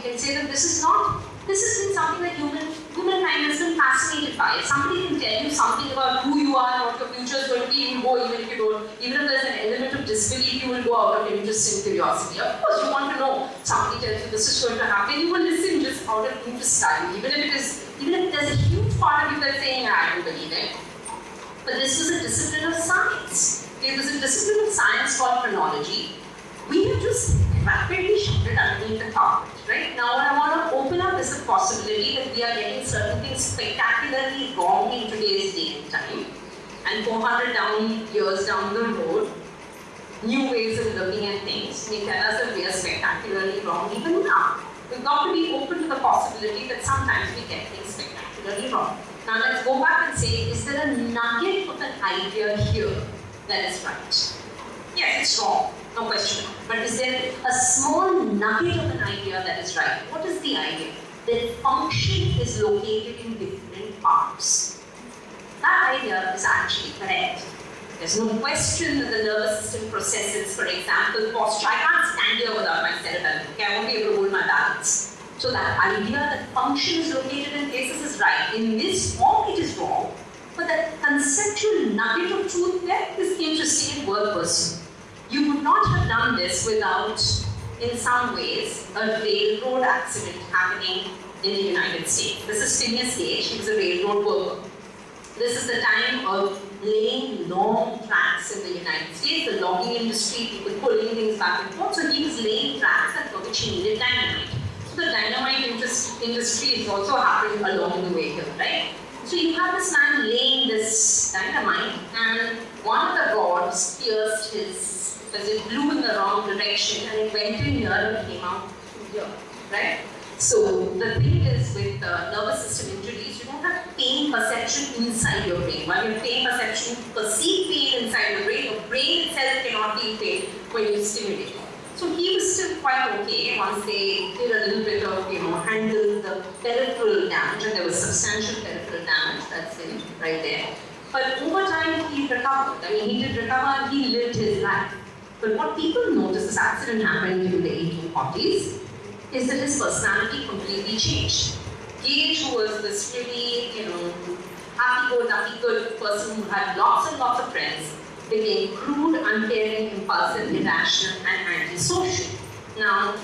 can say that this is not, this has been something that human, humankind has been fascinated by. If somebody can tell you something about who you are and what your future is going to be, you go even if you don't, even if there's an element of disbelief, you will go out of interest and curiosity. Of course, you want to know, somebody tells you this is going to happen, you will listen just out of interest value, even if it is, even if there's a huge part of you that's saying, I don't believe it. But this was a discipline of science. It was a discipline of science called phrenology. We have just rapidly shoved it underneath the carpet, right? Now what I want to open up is the possibility that we are getting certain things spectacularly wrong in today's day and time. And 400 down years down the road, new ways of looking at things may tell us that we are spectacularly wrong even now. We've got to be open to the possibility that sometimes we get things spectacularly wrong. Now let's go back and say, is there a nugget of an idea here that is right? Yes, it's wrong, no question. But is there a small nugget of an idea that is right? What is the idea? That function is located in different parts. That idea is actually correct. There's no question that the nervous system processes, for example, posture. I can't stand here without my cerebellum. Okay, I won't be able to hold my balance. So that idea that function is located in places is right. In this form, it is wrong. But that conceptual nugget of truth there is interesting and worth pursuing. You would not have done this without, in some ways, a railroad accident happening in the United States. This is Phineas Gage, he was a railroad worker. This is the time of laying long tracks in the United States, the logging industry, people pulling things back and forth. So he was laying tracks and for which he needed dynamite. So the dynamite industry is also happening along the way here, right? So you have this man laying this dynamite and one of the rods pierced his, because it blew in the wrong direction and it went in here and came out here, right? So the thing is with the nervous system injuries, you don't have pain perception inside your brain. While your pain perception perceive pain inside your brain, your brain itself cannot feel pain when you stimulate. So he was still quite okay once they did a little bit of, you know, handle the peripheral damage, and there was substantial peripheral damage, that's him right there. But over time he recovered. I mean, he did recover and he lived his life. But what people noticed, this accident happened in the 1840s, is that his personality completely changed. Gage, who was this really, you know, happy-go-lucky-good person who had lots and lots of friends, became crude, uncaring, impulsive, irrational, and antisocial. Now,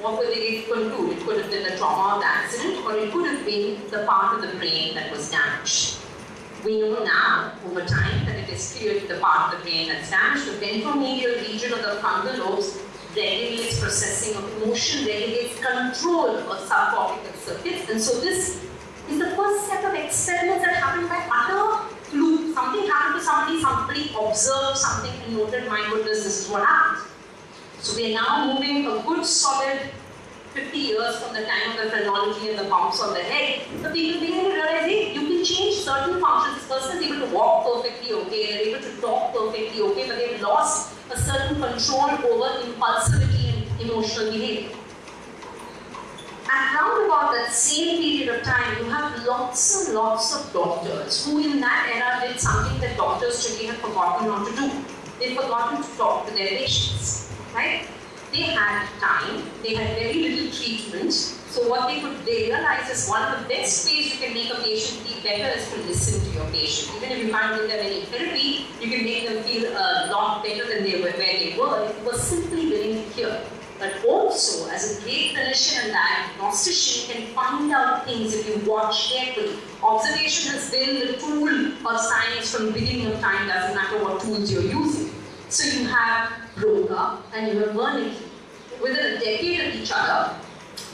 what were they conclude? It could have been the trauma of the accident, or it could have been the part of the brain that was damaged. We know now, over time, that it is clearly the part of the brain that's damaged. The ventromedial region of the frontal lobes regulates processing of emotion, regulates control of subcortical circuits. And so this is the first set of experiments that happened by utter fluke. Something happened to somebody, somebody observed something and noted, my goodness, this is what happened. So we are now moving a good solid 50 years from the time of the phrenology and the bumps on the head. So people begin to realize, hey, you change certain functions. This person is able to walk perfectly okay, they're able to talk perfectly okay, but they've lost a certain control over impulsivity and emotional behavior. At round about that same period of time, you have lots and lots of doctors who in that era did something that doctors today have forgotten not to do. They've forgotten to talk to their patients, right? They had time, they had very little treatment, so what they could they realize is one of the best ways you can make a patient feel better is to listen to your patient. Even if you can't give them any therapy, you can make them feel a lot better than they were where they were if you were simply willing to hear. But also, as a great clinician and diagnostician, you can find out things if you watch carefully. Observation has been the tool of science from the beginning of time, doesn't matter what tools you're using. So you have Broca and you have Wernicke. Within a decade of each other,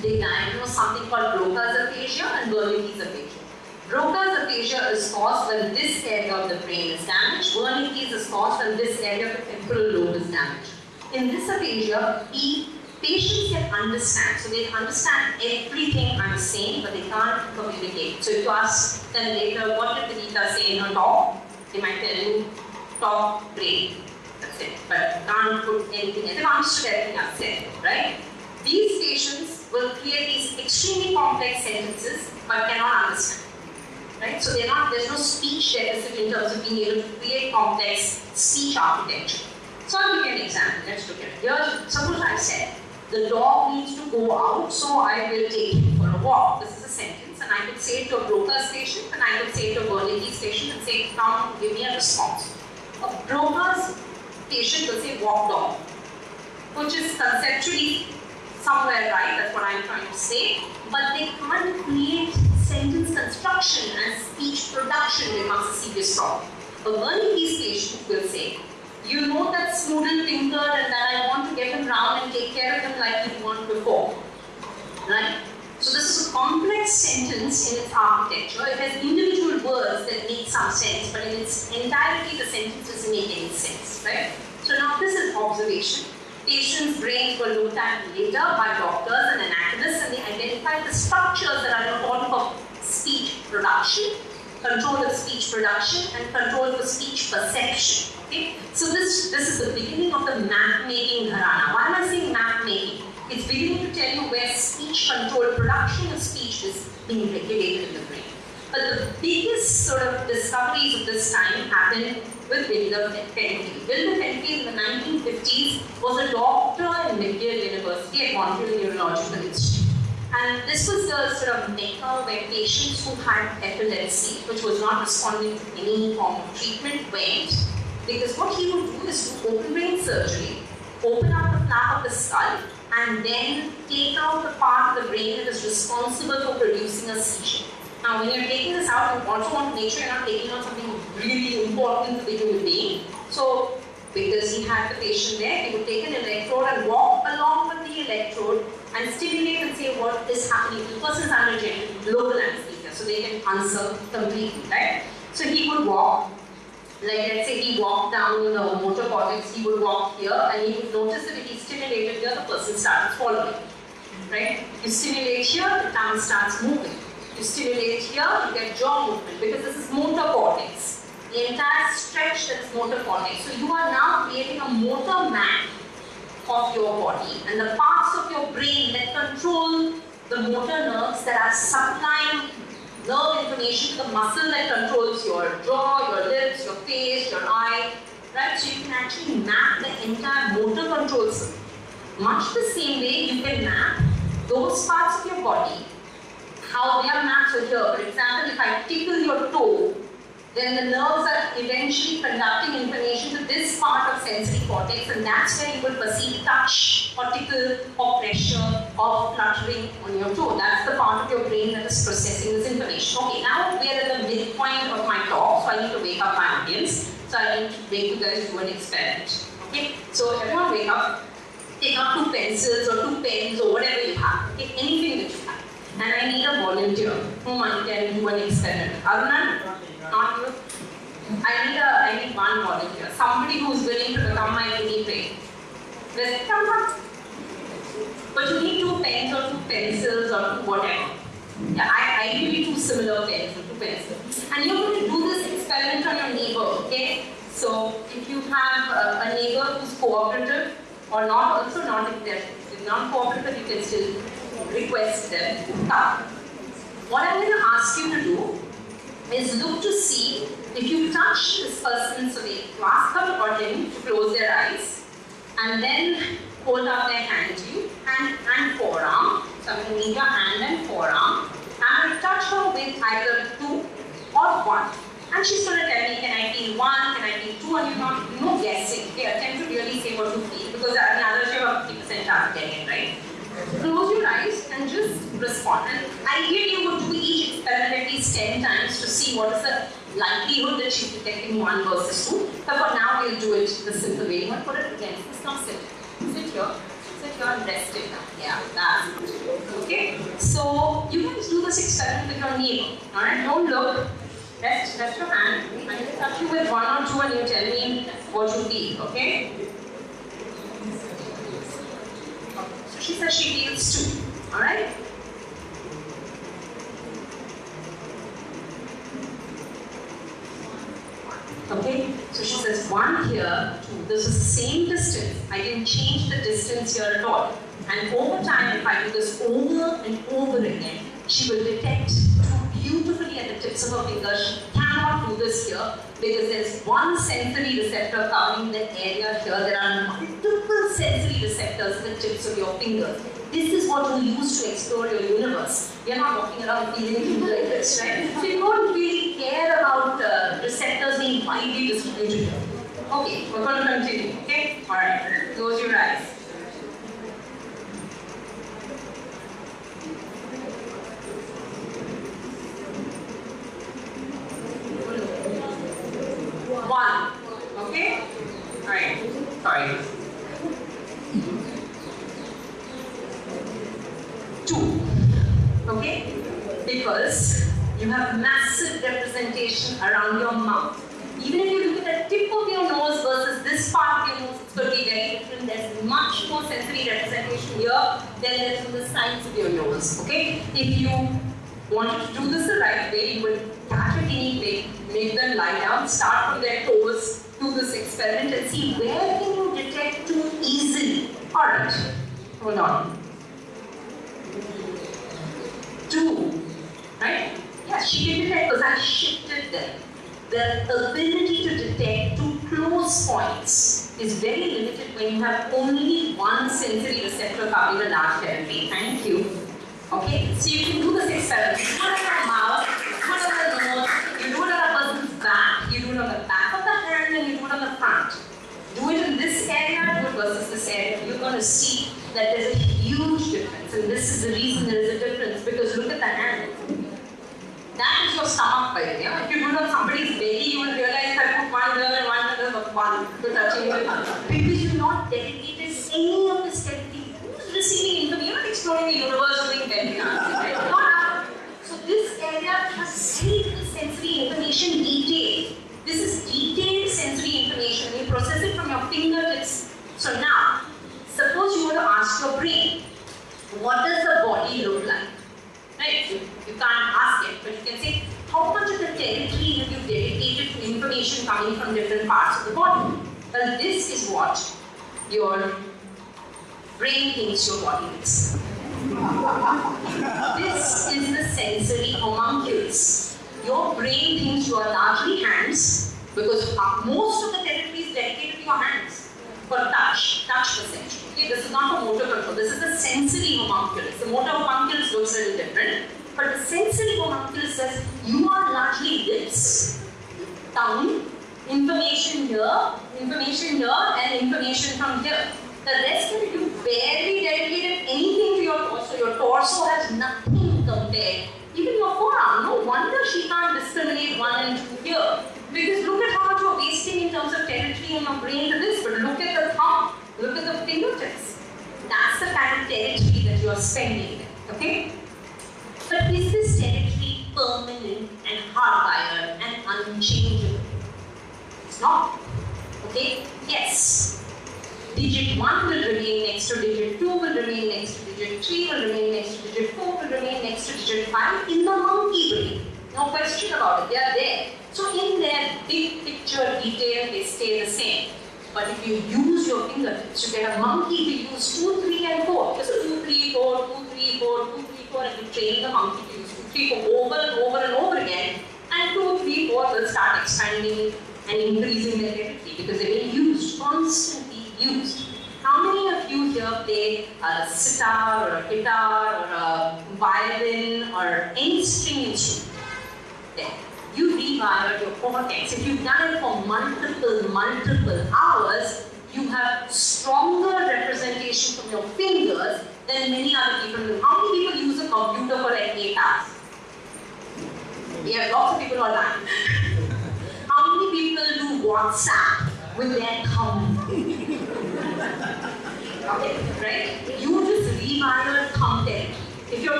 they diagnosed something called Broca's aphasia and Wernicke's aphasia. Broca's aphasia is caused when this area of the brain is damaged. Wernicke's is caused when this area of the temporal lobe is damaged. In this aphasia, patients can understand. So they understand everything I'm saying, but they can't communicate. So if you ask them later, what did the Gita say in her talk? They might tell you, talk, brain. But can't put anything else. They've understood everything I've said, right? These patients will create these extremely complex sentences, but cannot understand. Right? So not, there's no speech deficit in terms of being able to create complex speech architecture. So I'll give you an example. Let's look at it. Here, suppose I said, the dog needs to go out, so I will take him for a walk. This is a sentence, and I could say it to a Broca's station, and I could say it to a Wernicke's station, and say, come, give me a response. A Broca's patient will say, walk dog, which is conceptually somewhere right, that's what I'm trying to say, but they can't create sentence construction and speech production becomes a serious problem. A Wernicke's patient will say, you know that student tinker and that I want to get him round and take care of him like you want before. Right? So this is a complex sentence in its architecture. It has individual words that make some sense, but in its entirety the sentence doesn't make any sense. Right? So now this is observation. Patients' brains were looked at later by doctors and anatomists and they identified the structures that are important for speech production, control of speech production and control for speech perception. Okay? So this, this is the beginning of the map making gharana. Why am I saying map making? It's beginning to tell you where speech control, production of speech is being regulated in the brain. But the biggest sort of discoveries of this time happened with William Penfield. William Penfield in the 1950s was a doctor in McGill University at Montreal Neurological Institute. And this was the sort of mecca where patients who had epilepsy, which was not responding to any form of treatment, went because what he would do is do open brain surgery, open up the flap of the skull, and then take out the part of the brain that is responsible for producing a seizure. Now, when you're taking this out, you also want to make sure you're not taking out something really important for the human being. So, because he had the patient there, he would take an electrode and walk along with the electrode and stimulate and say what is happening. The person's under local anesthesia, so they can answer completely, right? So he would walk like let's say he walked down the motor cortex, he would walk here and he would notice that if he stimulated here, the person starts following. Right? You stimulate here, the tongue starts moving. You stimulate here, you get jaw movement because this is motor cortex. The entire stretch that is motor cortex. So you are now creating a motor map of your body and the parts of your brain that control the motor nerves that are supplying nerve information to the muscle that controls your jaw, your lips, your face, your eye, right? So you can actually map the entire motor control system. Much the same way you can map those parts of your body, how they are mapped. So here, for example, if I tickle your toe, then the nerves are eventually conducting information to this part of sensory cortex and that's where you will perceive touch or tickle or pressure or fluttering on your toe. That's the part of your brain that is processing this information. Okay, now we're at the midpoint of my talk, so I need to wake up my audience. So I need to make you guys do an experiment. Okay, so everyone wake up, take out two pencils or two pens or whatever you have. Okay, anything that you have. And I need a volunteer who can do an experiment. Aruna? Not you. I need a, I need one volunteer, somebody who's willing to become my guinea pig. Let's come up. But you need two pens or two pencils or two whatever. Yeah, I, I give you two similar pens or two pencils. And you're going to do this experiment on your neighbor, okay? So if you have a, a neighbor who's cooperative or not, also not if they're not cooperative, you can still request them come. What I'm going to ask you to do is look to see if you touch this person's way, you ask her or him to close their eyes and then hold out their hand to you, hand and forearm. So I'm going to need your hand and forearm. And to touch her with either two or one. And she's going to tell me, can I feel one, can I feel two, and you're not, no guessing. They attempt to really say what you feel because I have 50% chance of getting it right. Close your eyes and just respond. And ideally, you would do each experiment at least 10 times to see what is the likelihood that she's detecting one versus two. But for now, we'll do it the simple way. You want to put it against this. Now sit. Sit here. Sit here and rest it now. Yeah, that's good. Okay? So, you can do this experiment with your neighbor. Alright? Don't look. Rest, rest your hand. I'm going to touch you with one or two and you tell me what you feel. Okay? She says she feels two. Alright? Okay, so she says one here, two. This is the same distance. I didn't change the distance here at all. And over time, if I do this over and over again, she will detect beautifully at the tips of her fingers. Cannot do this here because there's one sensory receptor covering the area here. There are multiple sensory receptors in the tips of your fingers. This is what you use to explore your universe. You're not walking around feeling like this, right? So you don't really care about uh, receptors being widely distributed. Okay, we're going to continue. Okay? Alright, close your eyes. One. Okay? Alright. Sorry. Two. Okay? You have massive representation around your mouth. Even if you look at the tip of your nose versus this part of your nose, it's going to be very different. There's much more sensory representation here than there's on the sides of your nose. Okay? If you wanted to do this the right way, you would catch a guinea pig, make them lie down, start from their toes, do this experiment and see where can you detect too easily. Alright, hold on. Two, right? Yeah, she can detect because I shifted them. The ability to detect two close points is very limited when you have only one sensory receptor covering a large territory. Thank you. Okay, so you can do this experiment. You do it on the mouth, you do it on the nose, you do it on a person's back, you do it on the back of the hand, and you do it on the front. Do it in this area, it versus this area. You're going to see that there's a huge difference, and this is the reason there is a difference because look at the hand. That is your stomach, by the way. If you do it somebody's belly, you will realize that put one there and one there, but one to touching it. Because you've not dedicated any of this territory. Who's receiving information? You're not exploring the universe doing right? Not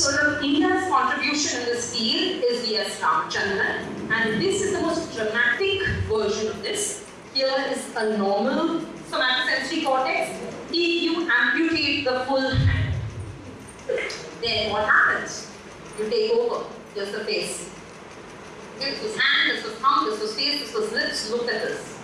So the India's contribution in this field is V.S. Ramachandran, and this is the most dramatic version of this. Here is a normal somatosensory cortex. If you amputate the full hand, then what happens? You take over just the face. This was hand, this was thumb, this was face, this was lips, look at this.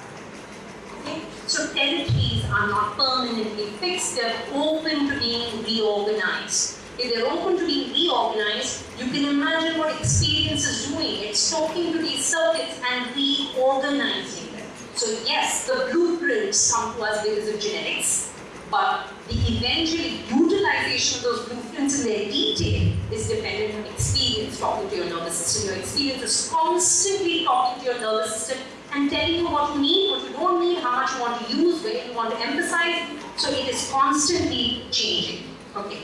Okay? So territories are not permanently fixed, they're open to being reorganized. If they're open to being reorganized, you can imagine what experience is doing. It's talking to these circuits and reorganizing them. So yes, the blueprints come to us because of genetics, but the eventual utilization of those blueprints in their detail is dependent on experience talking to your nervous system. Your experience is constantly talking to your nervous system and telling you what you need, what you don't need, how much you want to use, where you want to emphasize. So it is constantly changing. Okay.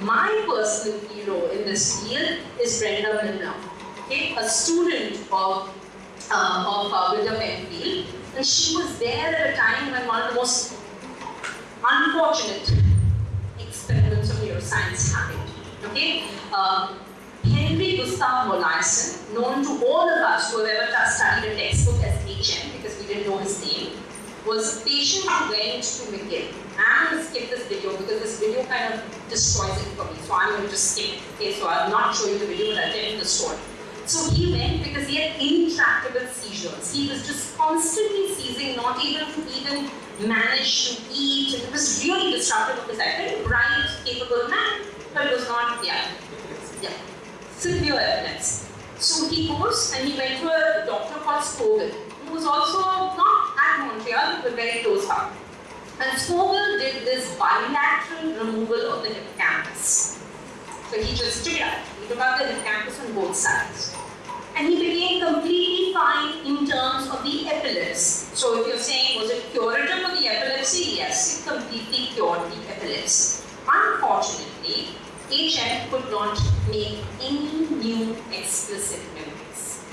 My personal in this field is Brenda Milner, okay, a student of, uh, of uh, Wilder Penfield, and she was there at a time when one of the most unfortunate experiments of neuroscience happened. Okay, uh, Henry Gustav Molaison, known to all of us who have ever studied a textbook as HM, because we didn't know his name, was a patient who went to McGill. I'm going to skip this video because this video kind of destroys it for me. So I'm going to just skip it. Okay, so I'll not show you the video, but I'll tell you the story. So he went because he had intractable seizures. He was just constantly seizing, not able to even manage to eat. And It was really disruptive of his life. Bright, capable man, but it was not, yeah, yeah, severe evidence. So he goes and he went to a doctor called Scoville, who was also not at Montreal, but very close up. And Scoville did this bilateral removal of the hippocampus. So he just took it out. He took out the hippocampus on both sides. And he became completely fine in terms of the epilepsy. So if you're saying, was it curative of the epilepsy? Yes, it completely cured the epilepsy. Unfortunately, HM could not make any new explicit memories.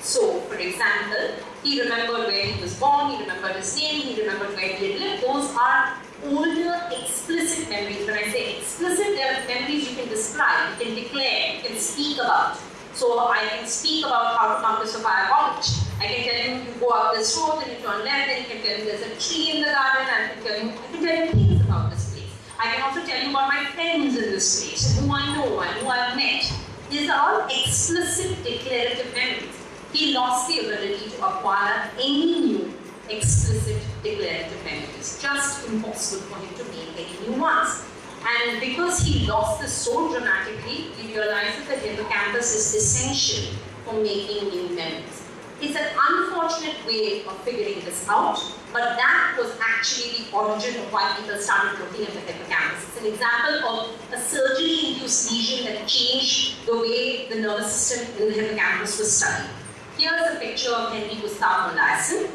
So, for example, he remembered where he was born, he remembered his name, he remembered where he had lived. Those are older explicit memories. When I say explicit, they are memories you can describe, you can declare, you can speak about. So I can speak about how to come to Sophia College. I can tell you, you go up this road and you turn left, and you can tell you there's a tree in the garden, and I can tell you, I can tell you things about this place. I can also tell you about my friends in this place, who I know and who I've met. These are all explicit declarative memories he lost the ability to acquire any new explicit declarative memories. Just impossible for him to make any new ones. And because he lost this so dramatically, he realized that hippocampus is essential for making new memories. It's an unfortunate way of figuring this out, but that was actually the origin of why people started looking at the hippocampus. It's an example of a surgery-induced lesion that changed the way the nervous system in the hippocampus was studied. Here's a picture of Henry Gustav Molaison.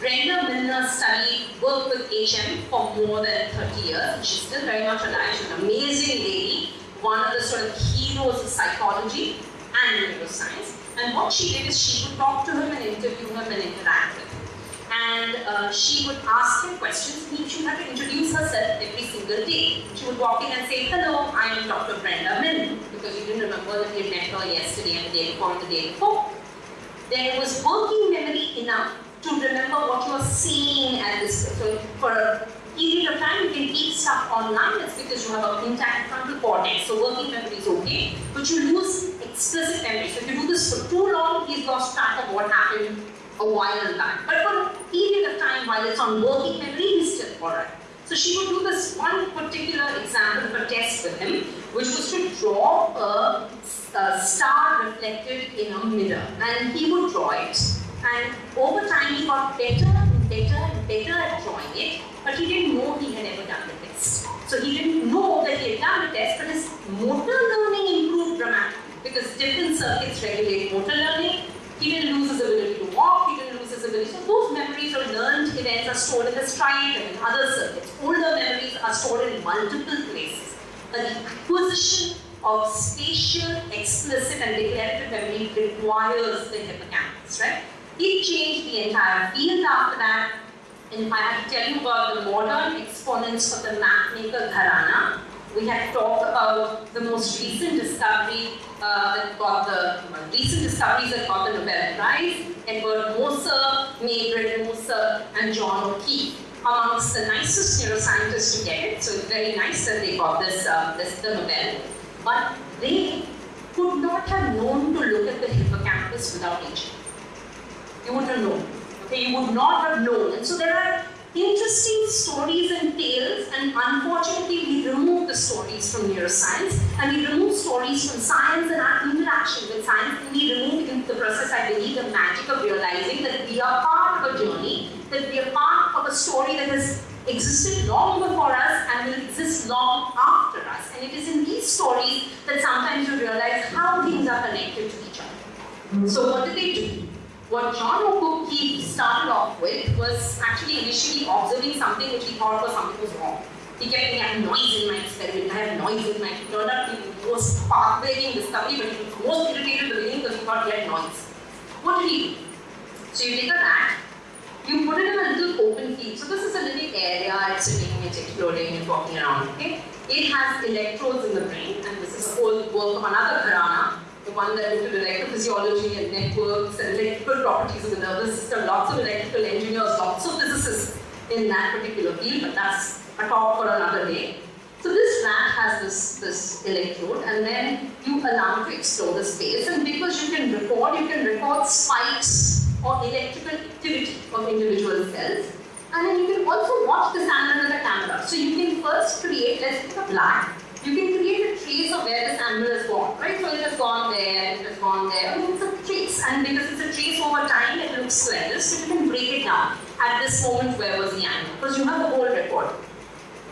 Brenda Milner studied, worked with HM for more than 30 years. She's still very much alive. She's an amazing lady, one of the sort of heroes of psychology and neuroscience. And what she did is she would talk to him and interview him and interact with him. And uh, she would ask him questions. He, she had to introduce herself every single day. She would walk in and say, hello, I am Dr. Brenda Milner, because you didn't remember that you met her yesterday and the day before and the day before there was working memory enough to remember what you are seeing at this. So for a period of time, you can keep stuff online. That's because you have an intact frontal cortex. So working memory is okay, but you lose explicit memory. So if you do this for too long, he's lost track of what happened a while back. But for a period of time, while it's on working memory, he's still alright. So she would do this one particular example of a test with him, which was to draw a, a star reflected in a mirror. And he would draw it. And over time, he got better and better and better at drawing it, but he didn't know he had ever done the test. So he didn't know that he had done the test, but his motor learning improved dramatically because different circuits regulate motor learning. He didn't lose his ability to walk, he didn't lose his ability. So those memories or learned events are stored in the striatum and other circuits. Older memories are stored in multiple places. But the acquisition of spatial, explicit and declarative memory requires the hippocampus, right? It changed the entire field after that. And if I had to tell you about the modern exponents of the mapmaker Gharana, we had talked about the most recent discovery uh, that got the well, recent discoveries that got the Nobel Prize, Edward Moser, May-Britt Moser, and John O'Keefe, amongst the nicest neuroscientists to get it. So it's very nice that they got this, uh, this the Nobel. But they could not have known to look at the hippocampus without aging. You wouldn't have known. Okay, you would not have known. And so there are interesting stories and tales, and unfortunately, we remove the stories from neuroscience, and we remove stories from science and our interaction with science, and we remove in the process, I believe, the magic of realizing that we are part of a journey, that we are part of a story that has existed long before us and will exist long after us. And it is in these stories that sometimes you realize how things are connected to each other. So what did they do? What John O'Keefe started off with was actually initially observing something which he thought was something was wrong. He kept saying, I have noise in my experiment, I have noise in my, it turned out the most path-breaking discovery, but he was most irritated at the beginning because he thought he had noise. What did he do? So you take a rat, you put it in a little open field. So it's it's exploding, it's walking around, okay? It has electrodes in the brain, and this is a whole work of another gharana, the one that looked at electrophysiology and networks and electrical properties of the nervous system, lots of electrical engineers, lots of physicists in that particular field, but that's a talk for another day. So this rat has this, this electrode and then you allow it to explore the space and because you can record, you can record spikes or electrical activity of individual cells and then you can also watch this animal with a camera. So you can first create, let's pick a black you can create a trace of where this animal has gone, right? So it has gone there, it has gone there. I mean, it's a trace, and because it's a trace over time, it looks this. So you can break it down at this moment where was the animal, because you have the whole record.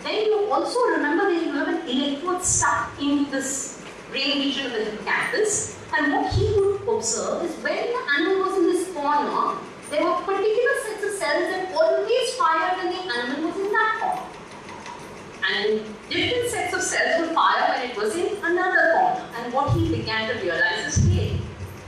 Then you also remember that you have an electrode stuck in this brain region of the hippocampus, and what he would observe is when the animal was in this corner, there were particular cells that always fired when the animal was in that corner. And different sets of cells would fire when it was in another corner. And what he began to realize is, hey,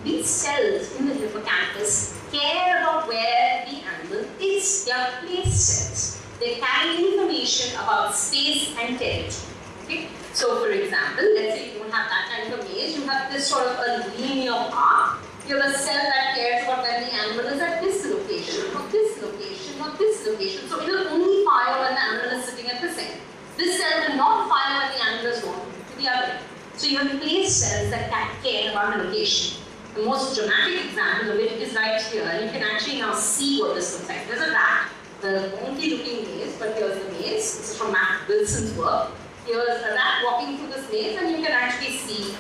these cells in the hippocampus care about where the animal is. They are place cells. They carry information about space and territory. Okay? So for example, let's say you don't have that kind of maze, you have this sort of a linear path. You have a cell that cares about where the animal is at this location, or this location, or this location. So it will only fire when the animal is sitting at the center. This cell will not fire when the animal is going to the other. So you have place cells that care about the location. The most dramatic example of it is right here. You can actually now see what this looks like. There's a rat, the wonky looking maze, but here's the maze. This is from Matt Wilson's work. Here's a rat walking through this maze and you can actually see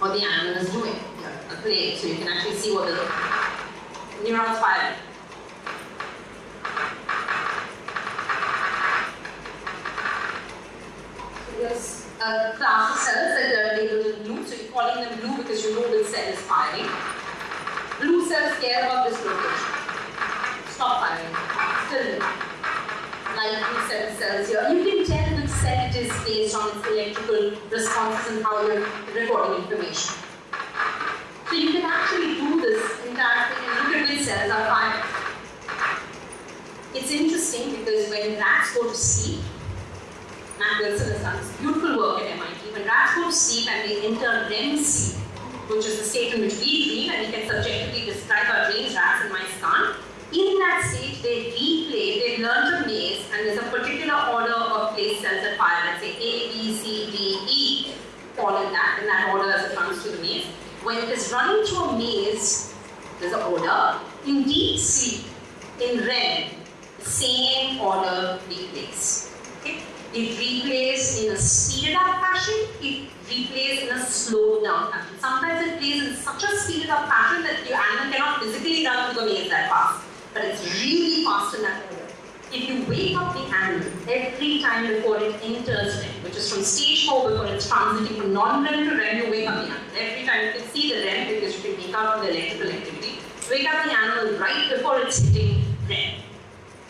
what the animal is doing. So you can actually see what the neurons firing. there's a uh, class of cells that are labeled in blue, so you're calling them blue because you know which cell is firing. Blue cells care about this location. Stop firing. Still Light blue cell cells here. You can tell which cell it is based on its electrical responses and how you're recording information. So you can actually do this entire thing and look at which cells are. It's interesting because when rats go to sleep, Matt Wilson has done this beautiful work at MIT. When rats go to sleep and they enter REM sleep, which is the state in which we dream, and we can subjectively describe our dreams, rats and mice can't. In that state, they replay, they learn a maze, and there's a particular order of place cells that fire, let's say A, B, C, D, E, fall in that, in that order as it comes to the maze. When it is running through a maze, there's an order. In deep sleep, in REM, the same order replays. Okay? It replays in a speeded up fashion, it replays in a slowed down fashion. Sometimes it plays in such a speeded up fashion that your animal cannot physically run through the maze that fast. But it's really fast in that. If you wake up the animal every time before it enters REM, which is from stage 4 before it's transiting from non-REM to REM, you wake up the animal. Every time you can see the REM because you can wake up the electrical activity. Wake up the animal right before it's hitting REM.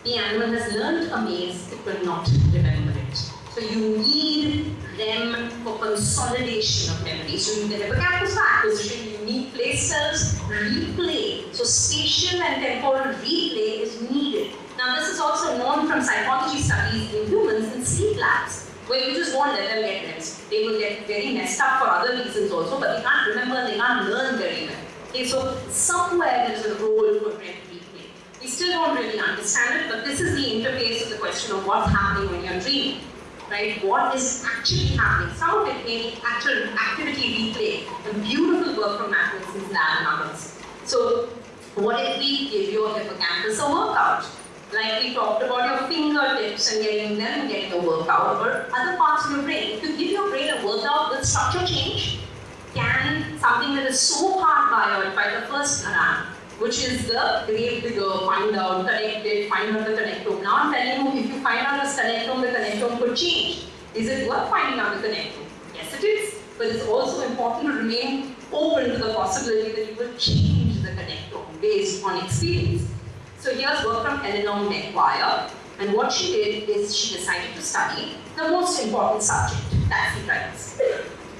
The animal has learned a maze, it will not remember it. So you need REM for consolidation of memory. So the hippocampus for acquisition, you need place cells, replay. So spatial and temporal replay is needed. Now this is also known from psychology studies in humans in sleep labs, where you just won't let them get REMs. They will get very messed up for other reasons also, but they can't remember and they can't learn very well. Okay, so somewhere there's a role for REM replay. We still don't really understand it, but this is the interface of the question of what's happening when you're dreaming right? What is actually happening? Some of it may be actual activity replay, beautiful work from Matt Wilson's lab and others. So what if we give your hippocampus a workout? Like we talked about your fingertips and getting them getting a workout or other parts of your brain. To give your brain a workout, will structure change? Can something that is so hard wired by the first neuron, which is the grave digger, find out, connect it, find out the connectome. Now I'm telling you, if you find out the connectome, the connectome could change. Is it worth finding out the connectome? Yes, it is. But it's also important to remain open to the possibility that you will change the connectome based on experience. So here's work from Eleanor Maguire. And what she did is she decided to study the most important subject, taxi drivers.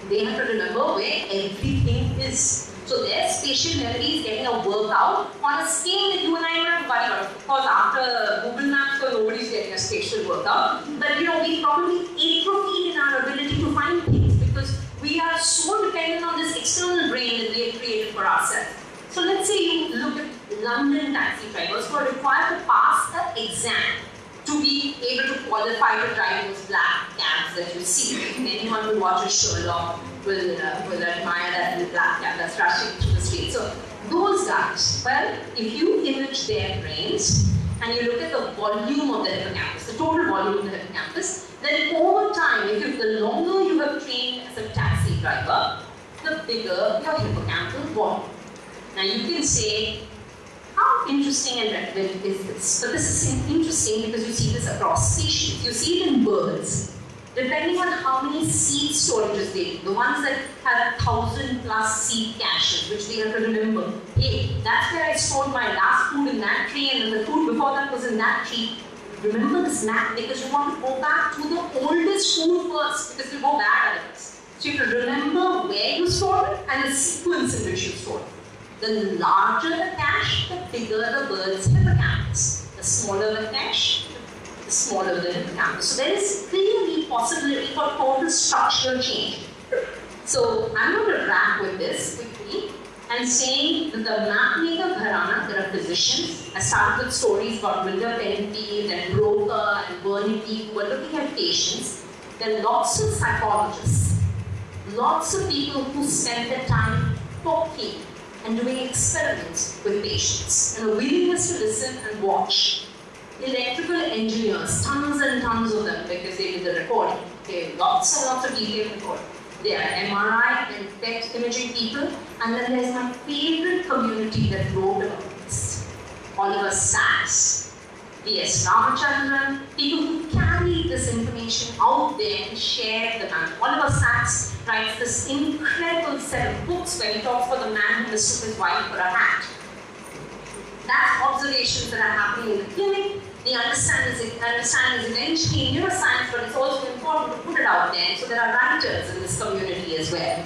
They have to remember where everything is. So their spatial memory is getting a workout on a scale that you and I would have worried about. Of course, after Google Maps, so nobody's getting a spatial workout. But you know, we probably atrophied in our ability to find things because we are so dependent on this external brain that we have created for ourselves. So let's say you look at London taxi drivers who are required to pass an exam to be able to qualify to drive those black cabs that you see. Anyone who watches Sherlock will, uh, will admire that little black cab that's rushing through the street. So those guys, well, if you image their brains and you look at the volume of the hippocampus, the total volume of the hippocampus, then over time, if you, the longer you have trained as a taxi driver, the bigger your hippocampal volume. Now you can say, how interesting and relevant is this? But this is interesting because you see this across species. You see it in birds. Depending on how many seed storages they do, the ones that have a thousand plus seed caches, which they have to remember. Hey, that's where I stored my last food in that tree, and the food before that was in that tree. Remember this map because you want to go back to the oldest food first because you go bad at it. So you have to remember where you stored it and the sequence in which you stored it. The larger the cache, the bigger the bird's hippocampus. The smaller the cache, the smaller the hippocampus. So there is clearly possibility for total structural change. So I'm going to wrap with this quickly and saying that the mapmaker Gharana, there are physicians. I started with stories about Wilder Penfield and Broca and Wernicke who are looking at patients. There are lots of psychologists, lots of people who spend their time talking and doing experiments with patients and a willingness to listen and watch. Electrical engineers, tons and tons of them because they did the recording. Okay, lots and lots of detailed recording. There are MRI and PET imaging people, and then there's my favorite community that wrote about this. Oliver Sacks, V.S. Ramachandran, people who carry this information out there and share the knowledge. Oliver Sacks writes this incredible set of books where he talks about the man who mistook his wife for a hat. That's observations that are happening in the clinic. The understanding is, understanding is eventually in neuroscience, but it's also important to put it out there. So there are writers in this community as well.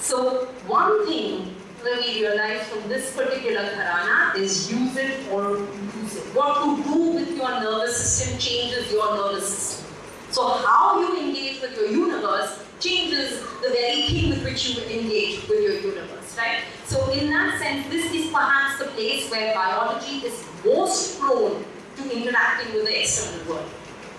So one thing that we realize from this particular gharana is use it or lose it. What to do with your nervous system changes your nervous system. So how you engage with your universe changes the very thing with which you engage with your universe, right? So in that sense, this is perhaps the place where biology is most prone to interacting with the external world.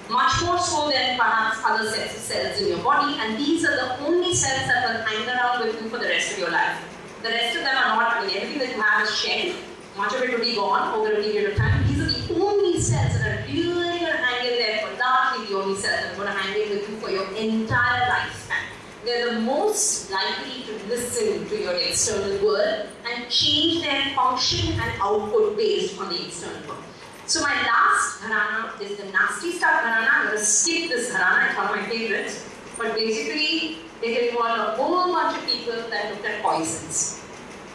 Much more so than perhaps other sets of cells in your body, and these are the only cells that will hang around with you for the rest of your life. The rest of them are not, I mean, everything that you have is shed, much of it will be gone over a period of time. These are the only cells that are really going to hang in there for largely the only cells that are going to hang in with you for your entire lifespan. They're the most likely to listen to your external world and change their function and output based on the external world. So my last gharana is the nasty stuff gharana. I'm going to skip this gharana, it's one of my favorites. But basically, it involved a whole bunch of people that looked at poisons.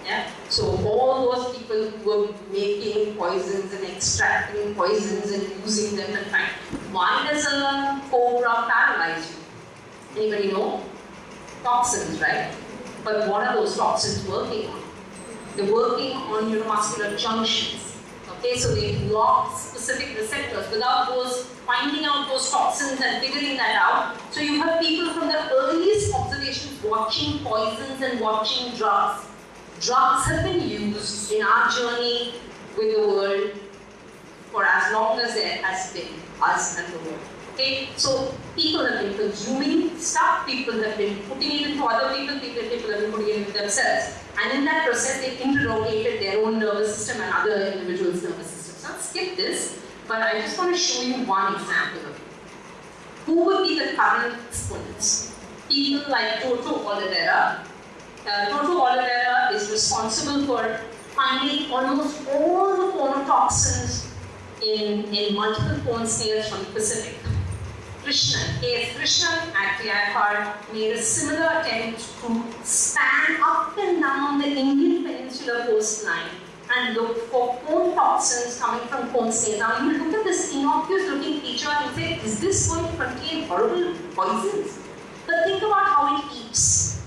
Yeah? So all those people who were making poisons and extracting poisons and using them and fine. Why does a cobra paralyze you? Anybody know? Toxins, right? But what are those toxins working on? They're working on neuromuscular junctions. Okay, so they block specific receptors without those finding out those toxins and figuring that out. So you have people from the earliest observations watching poisons and watching drugs. Drugs have been used in our journey with the world for as long as there has been us and the world. Okay, so people have been consuming stuff, people have been putting it into other people, people, people have been putting it into themselves. And in that process, they interrogated their own nervous system and other individuals' nervous systems. So I'll skip this, but I just want to show you one example of it. Who would be the current exponents? People like Toto Olivera. Uh, Toto is responsible for finding almost all the conotoxins in, in multiple cone snails from the Pacific. Krishnan, A.S. Krishnan at TIFR made a similar attempt to span up and down the Indian Peninsula coastline and look for conotoxins coming from cone snails. Now you look at this innocuous looking creature and say, is this going to contain horrible poisons? But think about how it eats.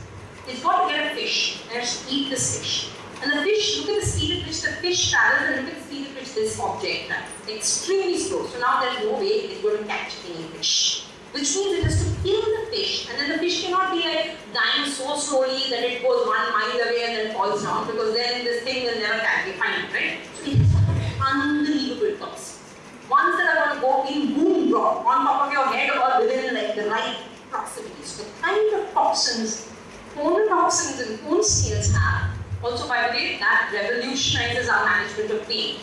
It's got to get a fish and to eat this fish. And the fish, look at the speed at which the fish travels and look at the speed this object travels. Extremely slow. So now there's no way it's going to catch any fish. Which means it has to kill the fish. And then the fish cannot be like dying so slowly that it goes one mile away and then falls down because then this thing will never catch find it, right? So it's unbelievable toxins. Ones that are going to go in boom drop on top of your head or within like the right proximity. So the kind of toxins, toxins and cone snails have also, by the way, that revolutionizes our management of pain.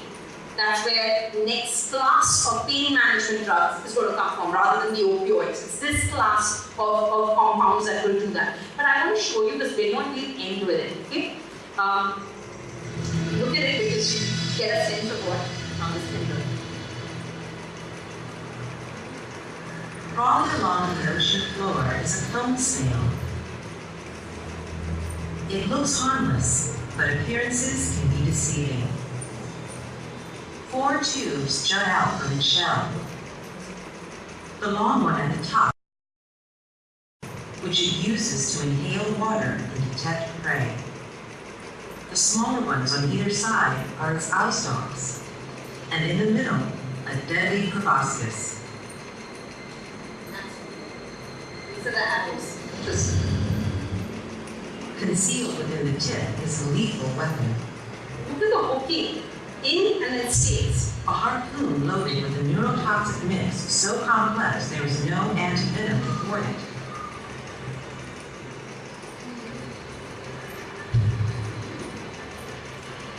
That's where the next class of pain management drugs is going to come from, rather than the opioids. It's this class of, of compounds that will do that. But I want to show you this video and we'll end with it, okay? Um, look at it because you get a sense of what um, this can do. Crawling along the ocean floor is a cone snail it looks harmless, but appearances can be deceiving. Four tubes jut out from its shell. The long one at the top, which it uses to inhale water and detect prey. The smaller ones on either side are its eye stalks, and in the middle, a deadly proboscis. These are the apples. Just Concealed within the tip is a lethal weapon. Look at the hooking in and it stays. A harpoon loaded with a neurotoxic mix so complex there is no antivenom for it.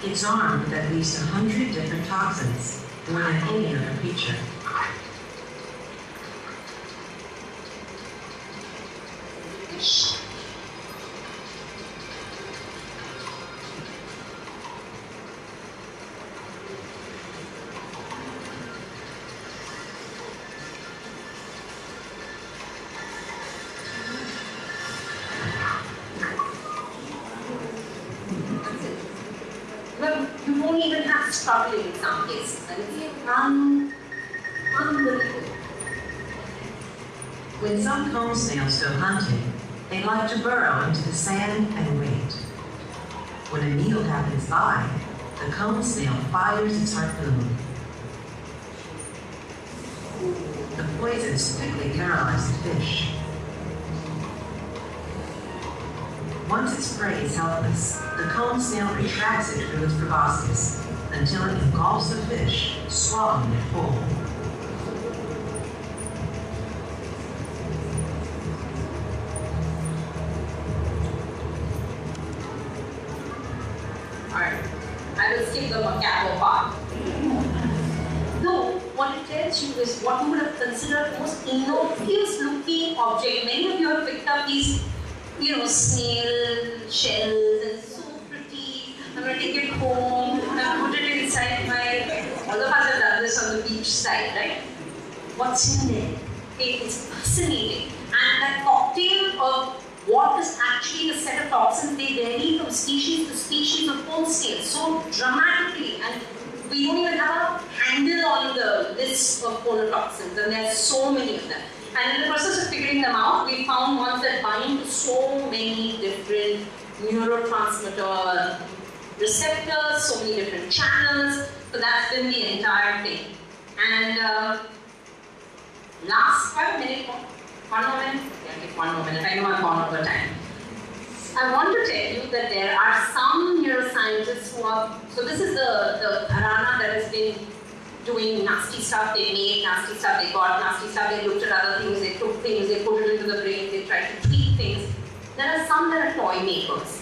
It's armed with at least a hundred different toxins, more than any other creature. When some cone snails go hunting, they like to burrow into the sand and wait. When a meal happens by, the cone snail fires its harpoon. The poisons quickly paralyze the fish. Once its prey is helpless, the cone snail retracts it through its proboscis until it engulfs the fish, swallowing it whole. Neurotransmitter receptors, so many different channels. So that's been the entire thing. And uh, last five minutes, one more minute? Yeah, take one more minute. I know I've gone over time. I want to tell you that there are some neuroscientists who are, so this is the, the gharana that has been doing nasty stuff, they made nasty stuff, they got nasty stuff, they looked at other things, they took things, they put it into the brain, they tried to tweak things. There are some that are toy makers,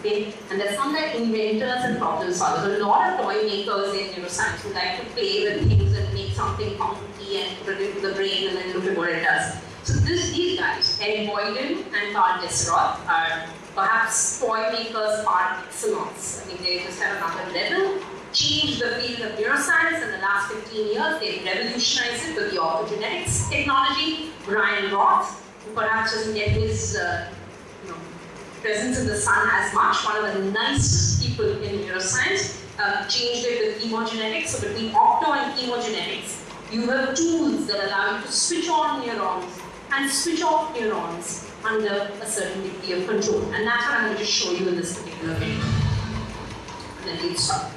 okay? And there's some that are inventors and problem solvers. A lot of toy makers in neuroscience who like to play with things and make something funky and put it into the brain and then look at what it does. So this, these guys, Ed Boyden and Karl Deisseroth, are perhaps toy makers par excellence. I mean, they just have another level changed the field of neuroscience in the last 15 years. They've revolutionized it with the optogenetics technology. Brian Roth, who perhaps doesn't get his uh, presence in the sun as much, one of the nicest people in neuroscience, uh, changed it with chemogenetics. So between opto and chemogenetics, you have tools that allow you to switch on neurons and switch off neurons under a certain degree of control. And that's what I'm going to show you in this particular video. Then we'll stop.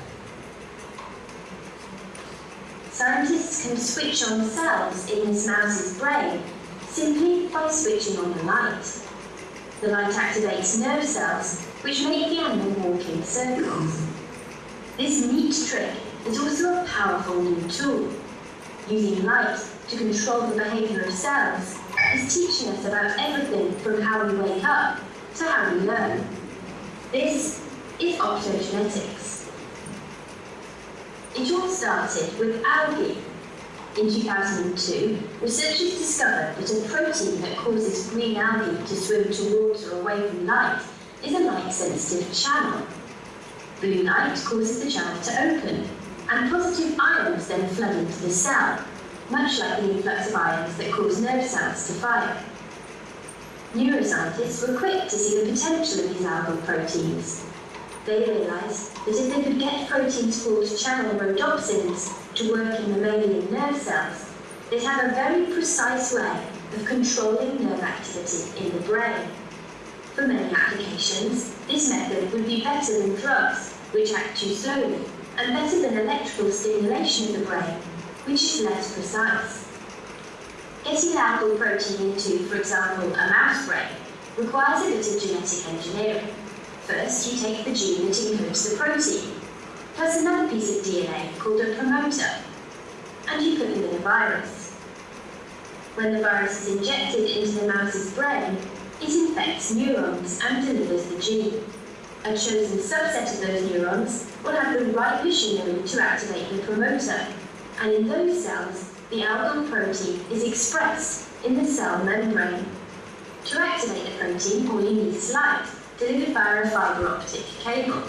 Scientists can switch on cells in this mouse's brain simply by switching on the light. The light activates nerve cells, which make the animal walk in circles. This neat trick is also a powerful new tool. Using light to control the behavior of cells is teaching us about everything from how we wake up to how we learn. This is optogenetics. It all started with algae. In 2002, researchers discovered that a protein that causes green algae to swim towards or away from light is a light-sensitive channel. Blue light causes the channel to open, and positive ions then flood into the cell, much like the influx of ions that cause nerve cells to fire. Neuroscientists were quick to see the potential of these algal proteins. They realised that if they could get proteins called channel rhodopsins to work in the mammalian nerve cells, they'd have a very precise way of controlling nerve activity in the brain. For many applications, this method would be better than drugs, which act too slowly, and better than electrical stimulation of the brain, which is less precise. Getting algal protein into, for example, a mouse brain requires a bit of genetic engineering. First, you take the gene that encodes the protein, plus another piece of DNA called a promoter, and you put them in a virus. When the virus is injected into the mouse's brain, it infects neurons and delivers the gene. A chosen subset of those neurons will have the right machinery to activate the promoter, and in those cells, the algal protein is expressed in the cell membrane. To activate the protein, all you need is light, delivered via a fibre optic cable.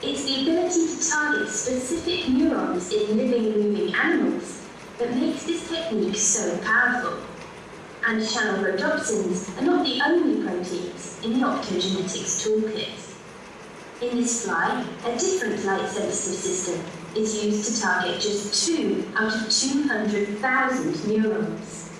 It's the ability to target specific neurons in living, moving animals that makes this technique so powerful. And channel rhodopsins are not the only proteins in the optogenetics toolkit. In this fly, a different light-sensitive system is used to target just two out of 200,000 neurons.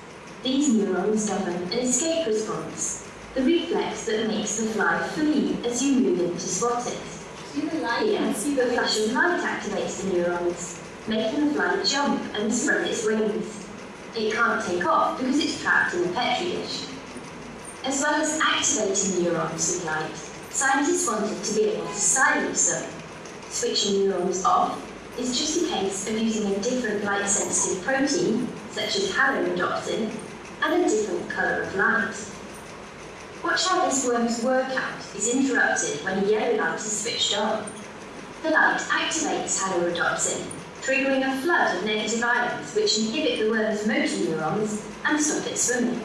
These neurons govern an escape response, the reflex that makes the fly flee as you move in to spot it. The light and see the the flash of light activates the neurons, making the fly jump and spread its wings. It can't take off because it's trapped in a petri dish. As well as activating neurons with light, scientists wanted to be able to silence them. Switching neurons off is just a case of using a different light-sensitive protein, such as halorhodopsin, and a different colour of light. Watch how this worm's workout is interrupted when yellow light is switched on. The light activates halorhodopsin, triggering a flood of negative ions which inhibit the worm's motor neurons and stop it swimming.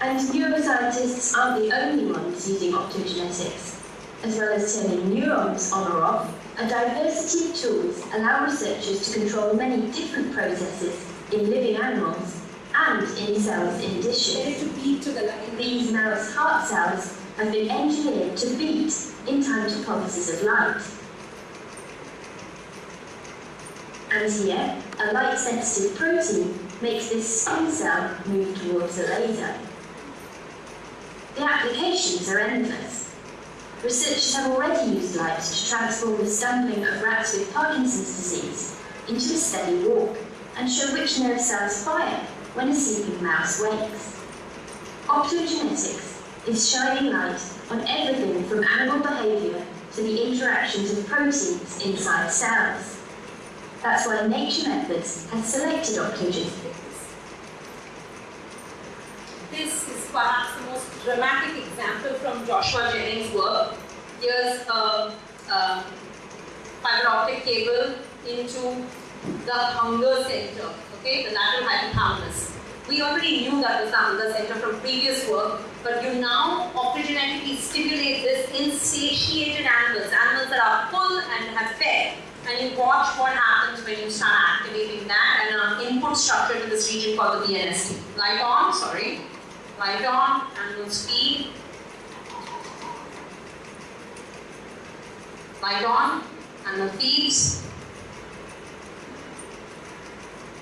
And neuroscientists aren't the only ones using optogenetics. As well as turning neurons on or off, a diversity of tools allow researchers to control many different processes in living animals and in cells in dishes. to beat to. These mouse heart cells have been engineered to beat in time to pulses of light. And here, a light-sensitive protein makes this skin cell move towards a laser. The applications are endless. Researchers have already used light to transform the stumbling of rats with Parkinson's disease into a steady walk and show which nerve cells fire when a sleeping mouse wakes. Optogenetics is shining light on everything from animal behavior to the interactions of proteins inside cells. That's why Nature Methods has selected optogenetics. This is perhaps the most dramatic example from Joshua Jennings' work. Here's a, a fiber optic cable into the hunger center, okay, the lateral hypothalamus. We already knew that was the hunger center from previous work, but you now optogenetically stimulate this in satiated animals, animals that are full and have fed. And you watch what happens when you start activating that and an input structure to this region called the BNST. Light on, sorry. Light on, animal speed. Light on, animal feeds.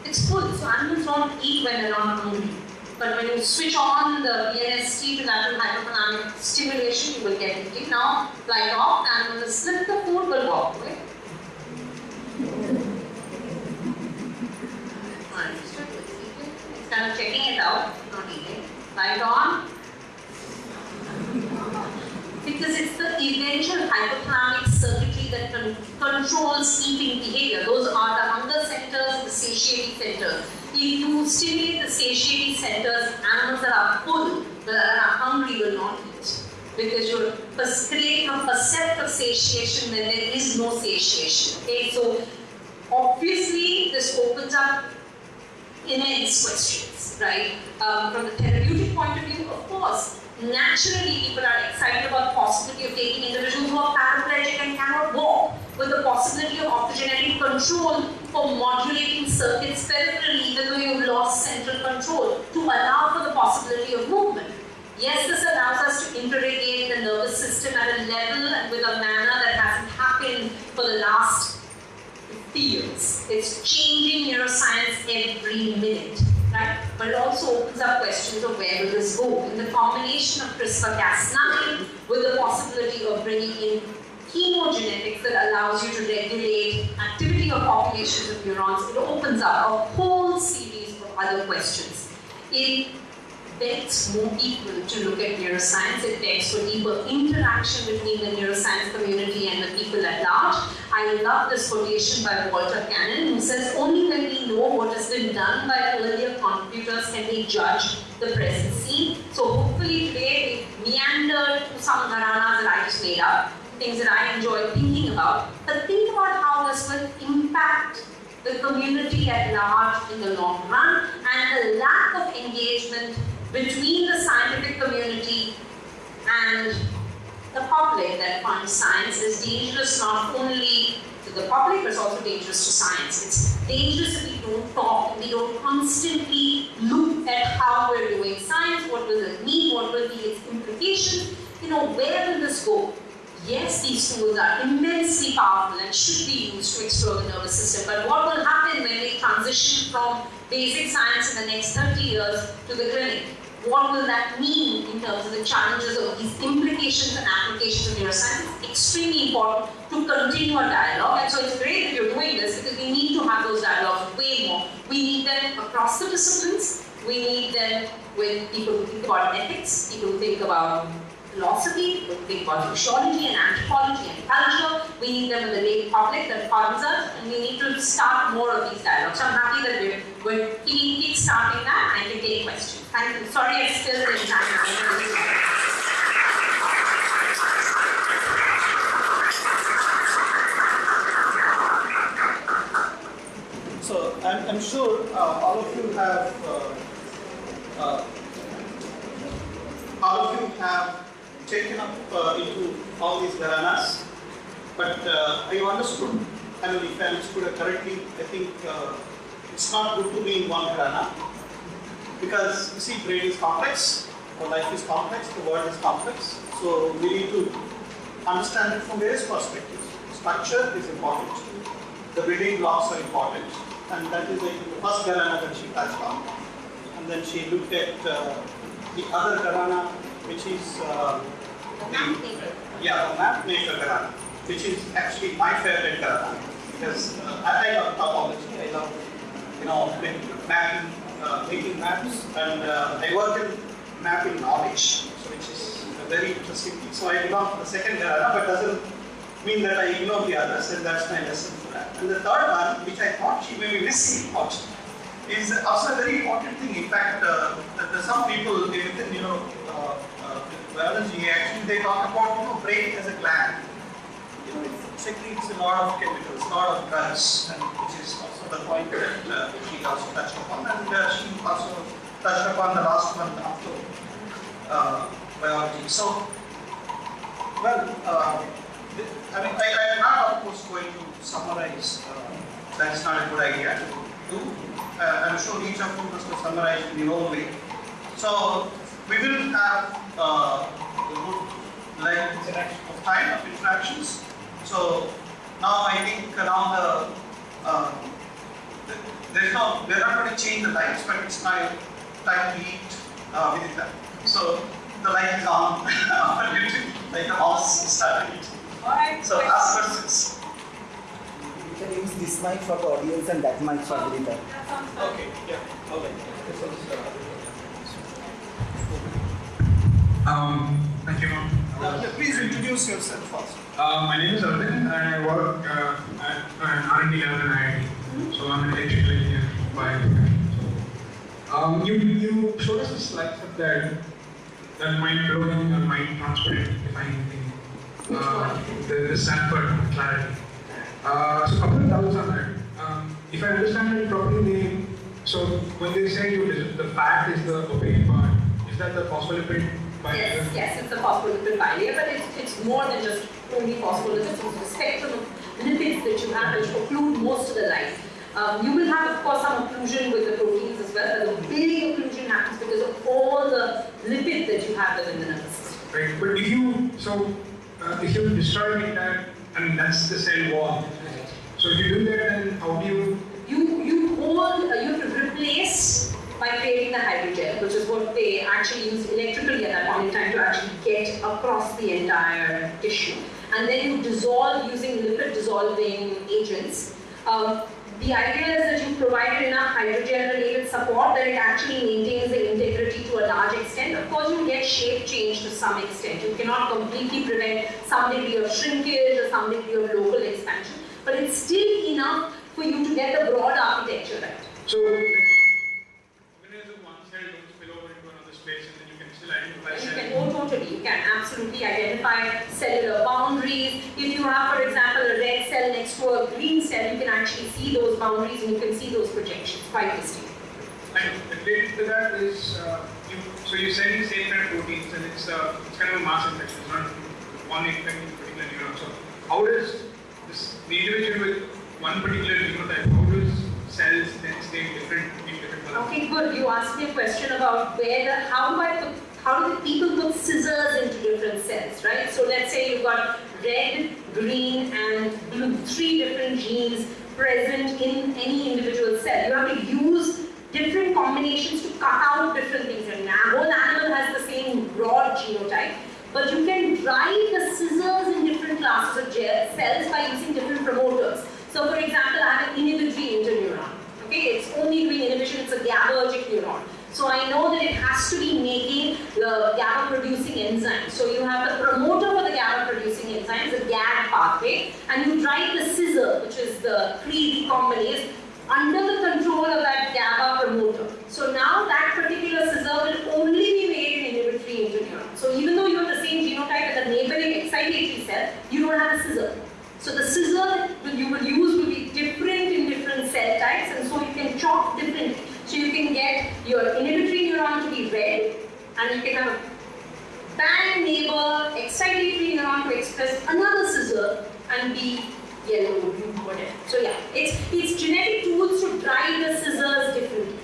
It's full, so animals don't eat when they're not hungry. But when you switch on the BNST to lateral hypothalamic stimulation, you will get it. Now, light off, the animal slip the food, will walk away. Understood? It's kind of checking it out, not eating. Light on. Because it's the eventual hypothalamic circuitry that con- controls eating behavior. Those are the hunger centers, the satiety centers. If you stimulate the satiety centers, animals that are full, that are hungry will not eat. Because you're creating a perceptive satiation when there is no satiation. Okay, so obviously this opens up immense questions, right? Um, from the therapeutic point of view, of course, naturally people are excited about the possibility of taking individuals who are paraplegic and cannot walk with the possibility of optogenetic control for modulating circuits peripherally even though you've lost central control to allow for the possibility of movement. Yes, this allows us to interrogate the nervous system at a level and with a manner that hasn't happened for the last fields. It's changing neuroscience every minute, right? But it also opens up questions of where will this go? In the combination of CRISPR-Cas9 with the possibility of bringing in chemogenetics that allows you to regulate activity of populations of neurons, it opens up a whole series of other questions. It begs more people to look at neuroscience. It begs for deeper interaction between the neuroscience community and the people at large. I love this quotation by Walter Cannon, who says, Only when we know what has been done by earlier contributors can we judge the present scene. So, hopefully, today we meandered through some gharanas that I just made up, things that I enjoy thinking about. But think about how this will impact the community at large in the long run and the lack of engagement between the scientific community and the public that finds science is dangerous not only to the public but it's also dangerous to science. It's dangerous if we don't talk, we don't constantly look at how we're doing science, what will it mean, what will be its implications, you know, where will this go? Yes, these tools are immensely powerful and should be used to explore the nervous system, but what will happen when we transition from basic science in the next 30 years to the clinic? What will that mean in terms of the challenges of these implications and applications of neuroscience? It's extremely important to continue a dialogue, and so it's great that you're doing this because we need to have those dialogues way more. We need them across the disciplines. We need them with people who think about ethics, people who think about philosophy, we think about sociology and anthropology and culture. We need them in the lay public that funds us, and we need to start more of these dialogues. So I'm happy that we're, we're keep, starting that and I can take questions. Thank you. Sorry I'm still the entire So I'm, I'm sure uh, all of you have uh, uh, all of you have taken up uh, into all these gharanas, but uh, I understood, I mean, if I understood correctly, I think uh, it's not good to be in one gharana. Because you see, brain is complex, or life is complex, the world is complex, so we need to understand it from various perspectives. Structure is important, the building blocks are important, and that is the first gharana that she touched on. And then she looked at uh, the other gharana, which is uh, the, yeah, the map maker gharana, which is actually my favorite gharana because uh, I, love topology, I love you know mapping, uh, making maps, and uh, I work in mapping knowledge, which is a very interesting thing. So I belong to the second gharana, but doesn't mean that I ignore the others, and that's my lesson for that. And the third one, which I thought she may be missing is also a very important thing. In fact, uh, some people within, you know, actually they talk about, you know, brain as a gland. You know, it secretes a lot of chemicals, a lot of drugs, and which is also the point that uh, she also touched upon. And uh, she also touched upon the last one after uh, biology. So, well, uh, I mean, I, I am not, of course, going to summarize. Uh, that's not a good idea to do. Uh, I'm sure each of you must have summarized in your own way. So, we will have uh, a good length of time of interactions. So, now I think now the uh, th- there's no, we're not going to change the lights, but it's time, time to eat uh, within that. So the light is on, like the mouse started eating. Alright. So ask questions. You can use this mic for the audience and that mic for the reader. That. Okay, yeah, all Um, thank you. uh, please introduce yourself first. Uh, my name is Arvind and I work uh, at an R&D lab in IIT. So I'm an electrical engineer by. So, um, you, you showed us a slide there that mind blowing or mind transparent defining thing. Uh, the, the Stanford CLARITY. Uh, so a couple of doubts on that. Um, if I understand it properly, they, so when they say you, the fat is the opaque part, is that the phospholipid? Yes, yes, it's a phospholipid bilayer, but it's, it's more than just only phospholipids. It's a spectrum of lipids that you have which occlude most of the life. Um, you will have, of course, some occlusion with the proteins as well, but the big occlusion happens because of all the lipids that you have within the nervous system. Right, but if you, so, uh, if you destroy the entire, I mean, that's the cell wall. So if you do that, then how do you, You, you hold, uh, you have to replace by creating the hydrogel, which is what they actually use electrically at that point in time to actually get across the entire tissue. And then you dissolve using lipid dissolving agents. Um, the idea is that you provide enough hydrogel related support that it actually maintains the integrity to a large extent. Of course, you get shape change to some extent. You cannot completely prevent some degree of shrinkage or some degree of local expansion, but it's still enough for you to get the broad architecture right. so, like, organism one cell don't spill over into another space and then you can still identify You can, oh, totally, you can absolutely identify cellular boundaries. If you have, for example, a red cell next to a green cell, you can actually see those boundaries and you can see those projections quite distinctly. And related to that is, uh, you, so you're sending same kind of proteins and it's, uh, it's kind of a mass infection, it's not one infecting particular neuron. So how does this, the individual with one particular genotype, how does cells then stay different in? Okay, good. You asked me a question about where the, how do I put, how do the people put scissors into different cells, right? So let's say you've got red, green, and blue, three different genes present in any individual cell. You have to use different combinations to cut out different things. And a whole animal has the same broad genotype, but you can drive the scissors in different classes of cells by using different promoters. So for example, I have an inhibitory interneuron. Okay, it's only doing inhibition, it's a GABAergic neuron. So I know that it has to be making the GABA producing enzyme. So you have the promoter for the GABA producing enzyme, the GAD pathway, and you drive the scissor, which is the Cre recombinase, under the control of that GABA promoter. So now that particular scissor will only be made in inhibitory interneuron. So even though you have the same genotype as the neighboring excitatory cell, you don't have a scissor. So the scissor that you will use will be different in different cell types and so you can chop different. So you can get your inhibitory neuron to be red and you can have a bang neighbor excitatory neuron to express another scissor and be yellow, blue, whatever. So yeah, it's it's genetic tools to drive the scissors differently.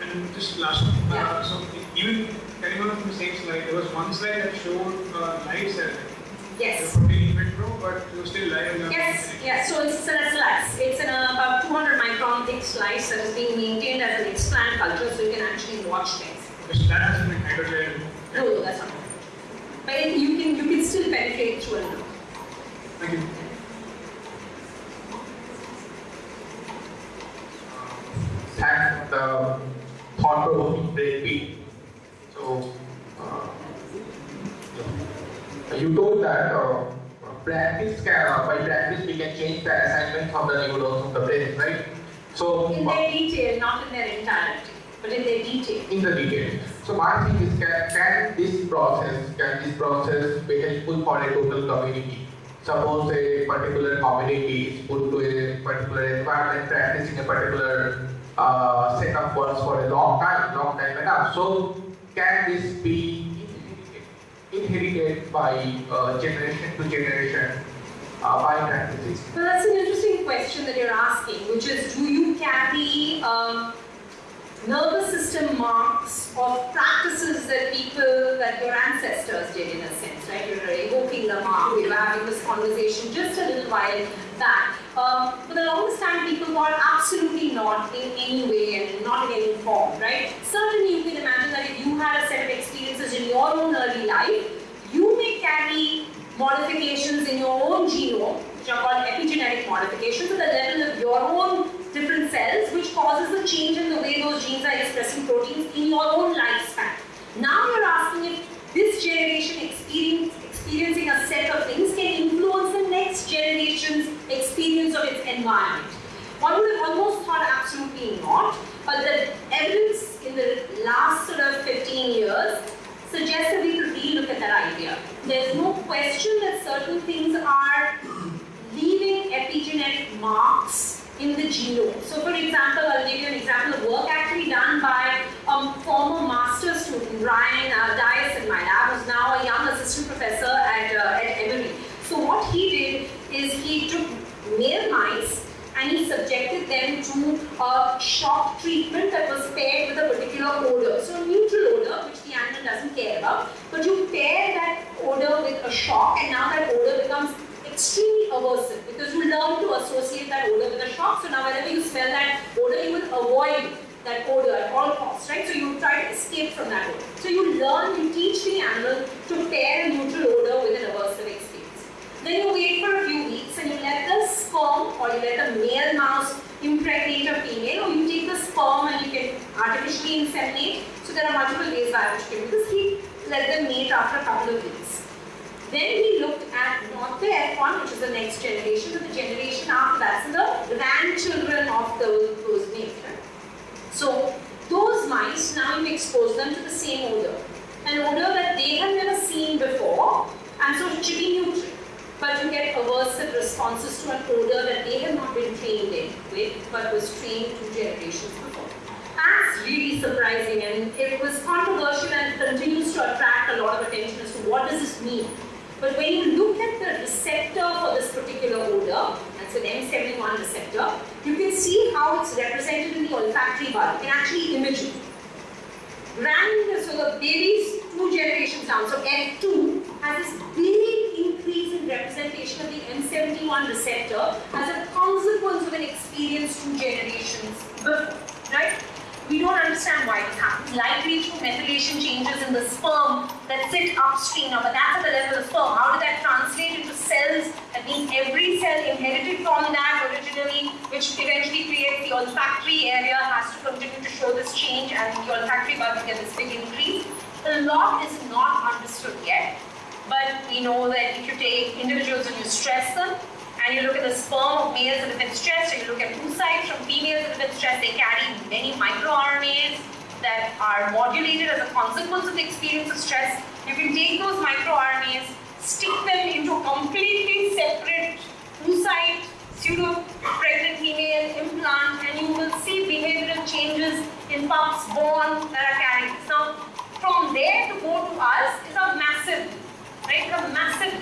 And just last one, Yeah. uh, so even carrying on from the same slide, there was one slide that showed uh, live cell. Yes. The protein in vitro, but it was still live. in Yes, yes, so it's a slice. It's an uh, about 200 micron thick slice that is being maintained as an explant culture so you can actually watch things. Because that has been hydrogel. No, no, that's not. But it- you can you can still penetrate through a nerve. Thank you. thank the thought-provoking breakbeat. So, uh, you told that uh, practice can, uh, by practice we can change the assignment of the neurons of the brain, right? So In their detail, not in their entirety, but in their detail. in the detail. So my thing is, can, can this process, can this process be helpful for a total community? Suppose a particular community is put to a particular environment, practicing a particular uh, set of words for a long time, long time enough. So can this be inherited by uh, generation to generation uh, by practicing? Well, that's an interesting question that you're asking, which is do you carry um, nervous system marks of practices that people, that your ancestors did in a sense, right? You're evoking the mark. We were having this conversation just a little while back. Um, for the longest time, people thought absolutely not in any way and not in any form, right? Certainly, you can imagine that if you had a set of experiences in your own early life, you may carry modifications in your own genome, which are called epigenetic modifications, at the level of your own different cells, which causes a change in the way those genes are expressing proteins in your own lifespan. Now you're asking if this generation experience, experiencing a set of things can influence the next generation's experience of its environment. One would have almost thought absolutely not, but the evidence in the last sort of 15 years suggests that we could relook at that idea. There's no question that certain things are leaving epigenetic marks in the genome. So for example, I'll give you an example of work actually done by a former master student, Brian uh, Dias in my lab, who's now a young assistant professor at, uh, at Emory. So what he did is he took male mice and he subjected them to a shock treatment that was paired with a particular odor. So a neutral odor, which the animal doesn't care about, but you pair that odor with a shock and now that odor becomes extremely aversive because you learn to associate that odor with a shock. So now whenever you smell that odor, you will avoid that odor at all costs, right? So you try to escape from that odor. So you learn, you teach the animal to pair a neutral odor with an aversive experience. Then you wait for a few weeks and you let the sperm or you let the male mouse impregnate a female or you take the sperm and you can artificially inseminate. So there are multiple ways by which you can this. He let them mate after a couple of weeks. Then we looked at not the F1, which is the next generation, but the generation after that, so the grandchildren of those, those mates. So those mice, now you expose them to the same odor. An odor that they have never seen before, and so it should be neutral. But you get aversive responses to an odor that they have not been trained in with, but was trained two generations before. That's really surprising and it was controversial and continues to attract a lot of attention as to what does this mean. But when you look at the receptor for this particular odor, that's an M71 receptor, you can see how it's represented in the olfactory bulb. You can actually image it. Grand, so the baby's two generations down, so F2 has this big increase in representation of the M71 receptor as a consequence of an experience two generations before, right? We don't understand why this happens. Likely through methylation changes in the sperm that sit upstream. Now, but that's at the level of sperm. How did that translate into cells? That means every cell inherited from that originally, which eventually creates the olfactory area, has to continue to show this change, and the olfactory bulb get this big increase. A lot is not understood yet, but we know that if you take individuals and you stress them, and you look at the sperm of males that have been stressed, and you look at oocytes from females that have been stressed, they carry many microRNAs that are modulated as a consequence of the experience of stress. You can take those microRNAs, stick them into completely separate oocyte, pseudo pregnant female implant, and you will see behavioral changes in pups born that are carrying. Now, from there to go to us is a massive, right? A massive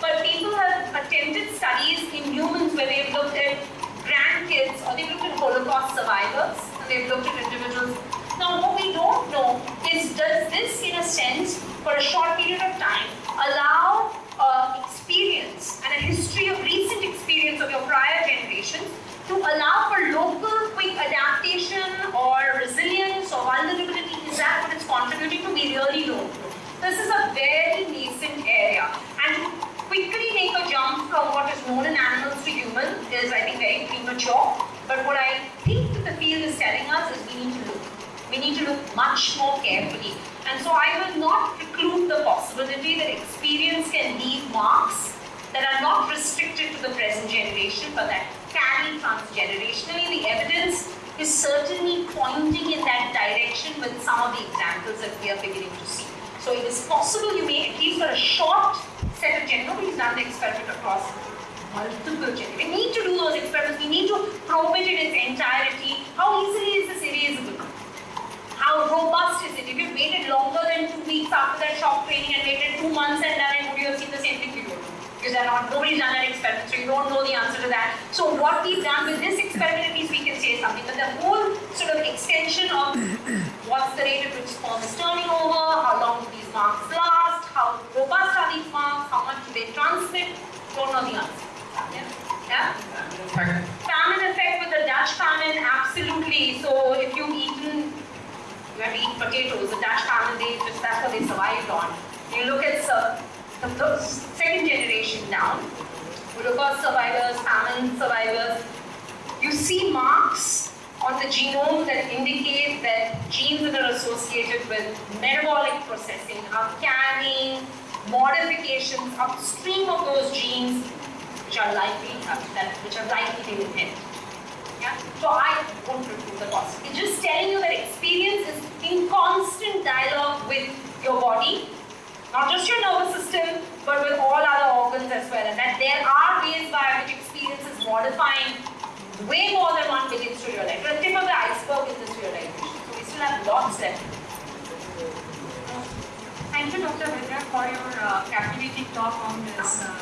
but people have attempted studies in humans where they've looked at grandkids or they've looked at Holocaust survivors and they've looked at individuals. Now, what we don't know is does this, in a sense, for a short period of time, allow uh, experience and a history of recent experience of your prior generations to allow for local quick adaptation or resilience or vulnerability? Is that what it's contributing to? We really don't. This is a very nascent area. And quickly make a jump from what is known in animals to human is, I think, very premature. But what I think that the field is telling us is we need to look. We need to look much more carefully. And so I will not preclude the possibility that experience can leave marks that are not restricted to the present generation but that carry transgenerationally. The evidence is certainly pointing in that direction with some of the examples that we are beginning to see. So it is possible you may, at least for a short set of generations, we've done the experiment across multiple generations. We need to do those experiments, we need to probe it in its entirety. How easily is this erasable? How robust is it? If you waited longer than two weeks after that shock training and waited two months and then would you have seen the same thing? Because they're not, nobody's done that experiment, so you don't know the answer to that. So what we've done with this experiment, at least we can say something. But the whole sort of extension of what's the rate at which sperm is turning over, how long do these marks last, how robust are these marks, how much do they transmit, don't know the answer. Yeah? Yeah? Famine effect with the Dutch famine, absolutely. So if you've eaten, you have to eat potatoes, the Dutch famine, they just, that's what they survived on. You look at the, second generation down, Holocaust survivors, famine survivors, you see marks on the genome that indicate that genes that are associated with metabolic processing are carrying modifications upstream of those genes which are likely that which are likely to inherit. Yeah? So I won't refute the cost. It's just telling you that experience is in constant dialogue with your body, not just your nervous system, but with all other organs as well. And that there are ways by which experience is modifying way more than one begins to realize. The tip of the iceberg is this realization. So we still have lots left. Thank you, Dr. Vidya, for your uh, captivating talk on this uh,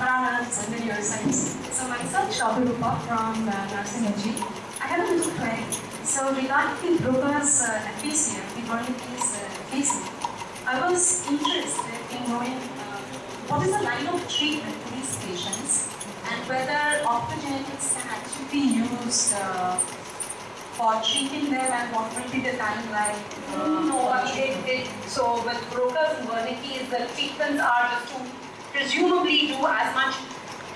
gharanas and the neuroscience. So myself, Shobha from uh, Nursing NG. I have a little query. So regarding the Broca's uh, aphasia, the Wernicke's uh, aphasia, I was interested in knowing uh, what is the line of treatment for these patients and whether optogenetics can actually be used uh, for treating them and what will be the timeline? Uh, No, I mean, it, it, so with Broca's and Wernicke's, the treatments are just to presumably do as much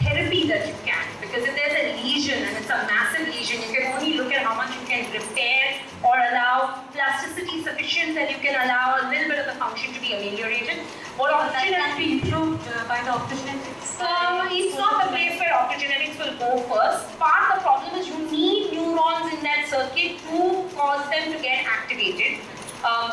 therapy that you can. Because if there's a lesion and it's a massive lesion, you can only look at how much you can repair or allow plasticity sufficient that you can allow a little bit of the function to be ameliorated. What option can be improved uh, by the optogenetics. um, it's not the place where optogenetics will go first. Part of the problem is you need neurons in that circuit to cause them to get activated. Um,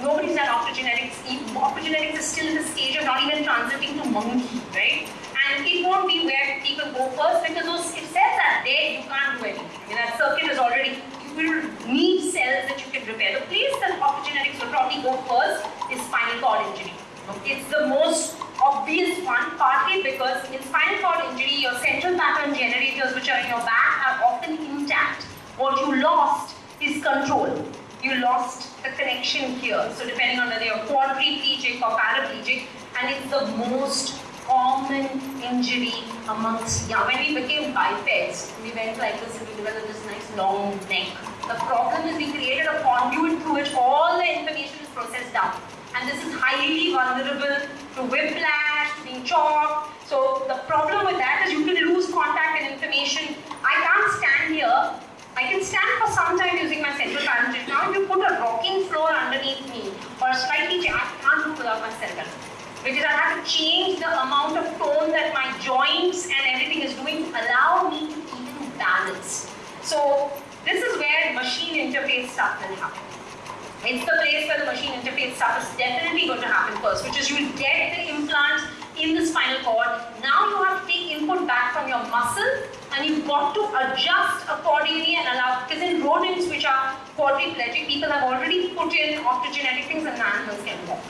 nobody's done optogenetics. Optogenetics is still in the stage of not even transiting to monkey, right? And it won't be where people go first because those if cells are there, you can't do anything. I mean, that circuit is already, you will need cells that you can repair. The place that optogenetics will probably go first is spinal cord injury. It's the most obvious one, partly because in spinal cord injury, your central pattern generators, which are in your back, are often intact. What you lost is control. You lost the connection here. So depending on whether you're quadriplegic or paraplegic, and it's the most common injury amongst young. When we became bipeds, we went like this and we developed this nice long neck. The problem is we created a conduit through which all the information is processed down. And this is highly vulnerable to whiplash, to being chopped. So the problem with that is you can lose contact and information. I can't stand here. I can stand for some time using my central pattern. Now if you put a rocking floor underneath me or slightly, I can't do without my cerebellum because I have to change the amount of tone that my joints and everything is doing to allow me to even balance. So this is where machine interface stuff will happen. It's the place where the machine interface stuff is definitely going to happen first, which is you will get the implant in the spinal cord. Now you have to take input back from your muscle and you've got to adjust accordingly and allow, because in rodents which are quadriplegic, people have already put in optogenetic things and animals can walk.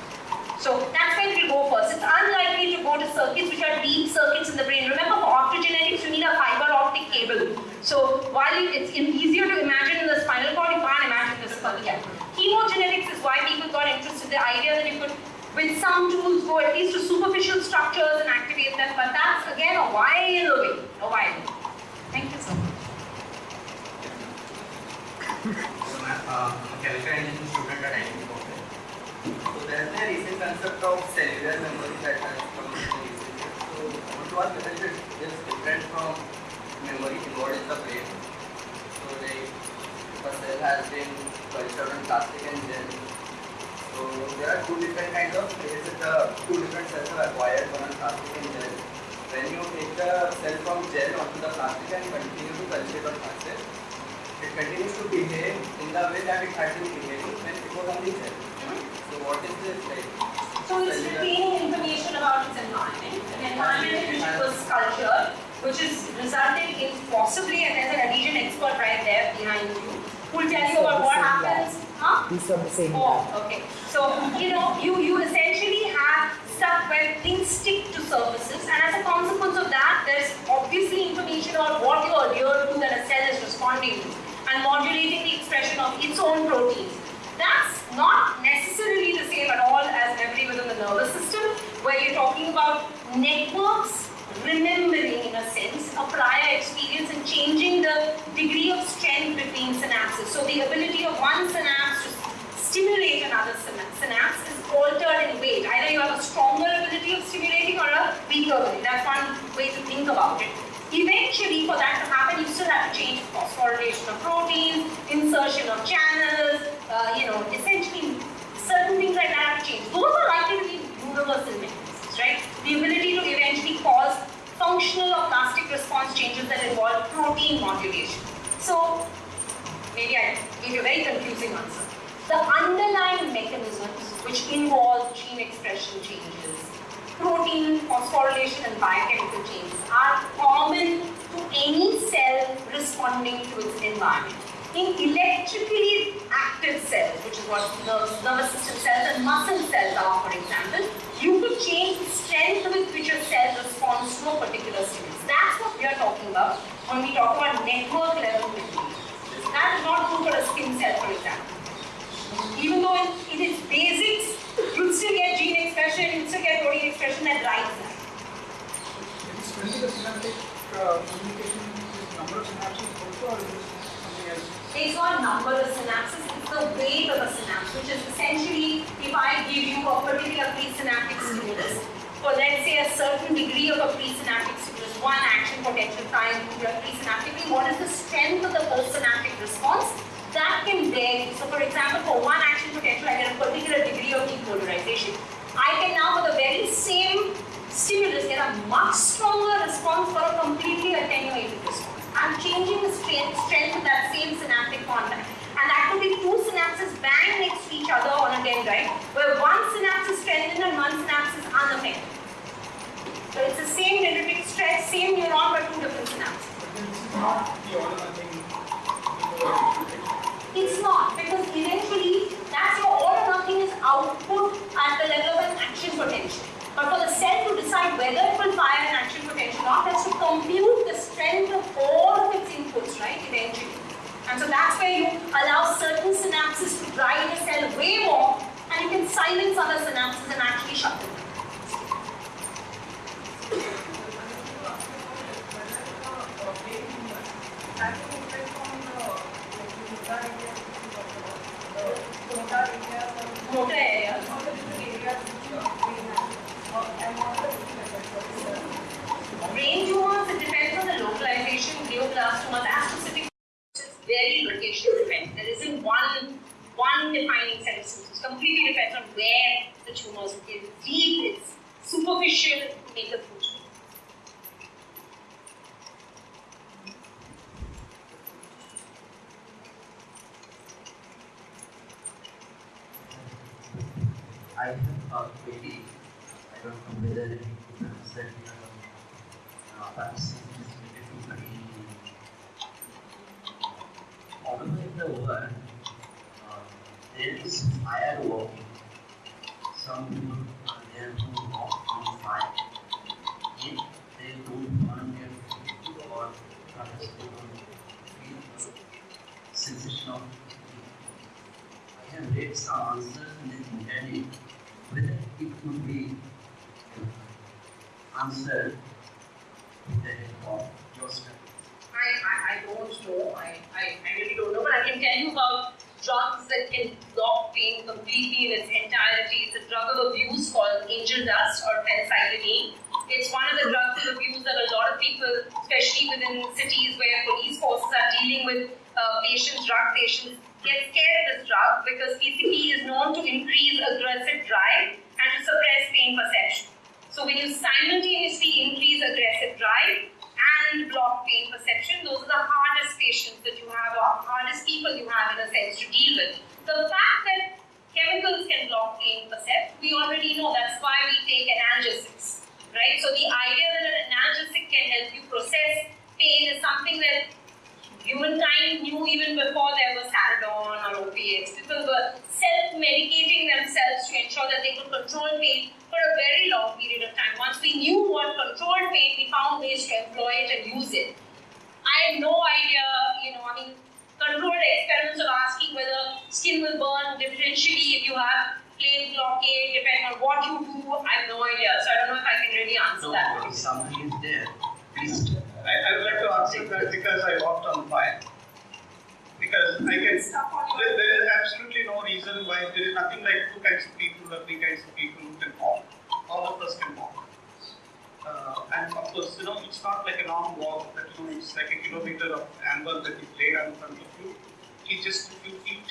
So that's where it will go first. It's unlikely to go to circuits which are deep circuits in the brain. Remember, for optogenetics, you need a fiber optic cable. So while it's easier to imagine in the spinal cord, you can't imagine this for yeah. Chemogenetics is why people got interested. In the idea that you could, with some tools, go at least uh, a recent concept of cellular memory that has come into usage. So I want to ask whether it is different from memory involved in the brain. So like, if a cell has been cultured on plastic and gel. So there are two different kinds of places the two different cells are acquired, one on plastic and gel. When you take the cell from gel onto the plastic and continue to culture on plastic, it continues to behave in the way that it had been behaving when it was on the cell. So what is this like? So it's retaining information about its environment, an environment in which it was cultured, which is resulting in possibly, and there's an adhesion expert right there behind you, who will tell you about what happens. Huh? These are the same. Oh, okay. So, you know, you, you essentially have stuff where things stick to surfaces, and as a consequence of that, there's obviously information about what you adhere to that a cell is responding to, and modulating the expression of its own proteins. That's not necessarily the same at all as memory within the nervous system, where you're talking about networks remembering, in a sense, a prior experience and changing the degree of strength between synapses. So the ability of one synapse to stimulate another synapse is altered in weight. Either you have a stronger ability of stimulating or a weaker ability. That's one way to think about it. Eventually, for that to happen, you still have to change phosphorylation of proteins, insertion of channels, uh, you know, essentially certain things like that have to change. Those are likely to be universal mechanisms, right? The ability to eventually cause functional or plastic response changes that involve protein modulation. So, maybe I gave you a very confusing answer. The underlying mechanisms which involve gene expression changes, protein phosphorylation and biochemical changes are common to any cell responding to its environment. In electrically active cells, which is what nervous, nervous system cells and muscle cells are, for example, you could change the strength with which a cell responds to a particular stimulus. That's what we are talking about when we talk about network level. That is not true for a skin cell, for example. Even though in, in its basics, you'll still get gene expression, you'll still get protein expression that drives that. It's the communication not number of synapses, it's the weight of a synapse, which is essentially if I give you a particular presynaptic stimulus, for let's say a certain degree of a presynaptic stimulus, one action potential time presynaptically, what is the strength of the postsynaptic response? That can vary. So for example, for one action potential, I get a particular degree of depolarization. I can now, for the very same stimulus, get a much stronger response for a completely attenuated response. I'm changing the strength, strength of that same synaptic contact. And that could be two synapses bang next to each other on a dendrite, where one synapse is strengthened and one synapse is unaffected. So it's the same dendritic stress, same neuron, but two different synapses. It's not, because eventually that's your all or nothing is output at the level of an action potential. But for the cell to decide whether it will fire an action potential or not, it has to compute the strength of all of its inputs, right, eventually. And so that's where you allow certain synapses to drive the cell way more, and you can silence other synapses and actually shut them. Motor areas. Brain tumors, it depends on the localization. Glioblastomas, astrocytic, it's very location dependent. There isn't one one defining set of symptoms. It Completely depends on where the tumors is deep, it's superficial, make a food. I have a query. I don't know whether it is that uh, perhaps it is to brain. All over the world, uh, there is fireworking. Some people are there who walk on fire. If they don't their food or don't feel the sensation of Have read some in internet whether it could be answered with the help. I, I, I don't know. I, I, I really don't know. But I can tell you about drugs that can block pain completely in its entirety. It's a drug of abuse called angel dust or phencyclidine. It's one of the drugs of abuse that a lot of people, especially within cities where police forces are dealing with uh, patients, drug patients, get scared of this drug because PCP is known to increase aggressive drive and to suppress pain perception. So when you simultaneously increase aggressive drive and block pain perception. Those are the hardest patients that you have, or hardest people you have in a sense to deal with. The fact that chemicals can block pain percept, we already know that's why we take analgesics, right? So the idea that an analgesic can help you process pain is something that humankind knew even before there was Saridon or opiates. People were self-medicating themselves to ensure that they could control pain for a very long period of time. Once we knew what controlled pain, we found ways to employ it and use it. I have no idea, you know, I mean, controlled experiments of asking whether skin will burn differentially if you have plain blockade, depending on what you do. I have no idea, so I don't know if I can really answer No, that. something is there, please. I, I would like to answer that because I walked on fire. Because I can, there, there is absolutely no reason why there is nothing like two kinds of people or three kinds of people who can walk. All of us can walk. Uh, and of course, you know, it's not like a long walk that you know, it's like a kilometer of amber that is laid in front of you. It's just a few feet.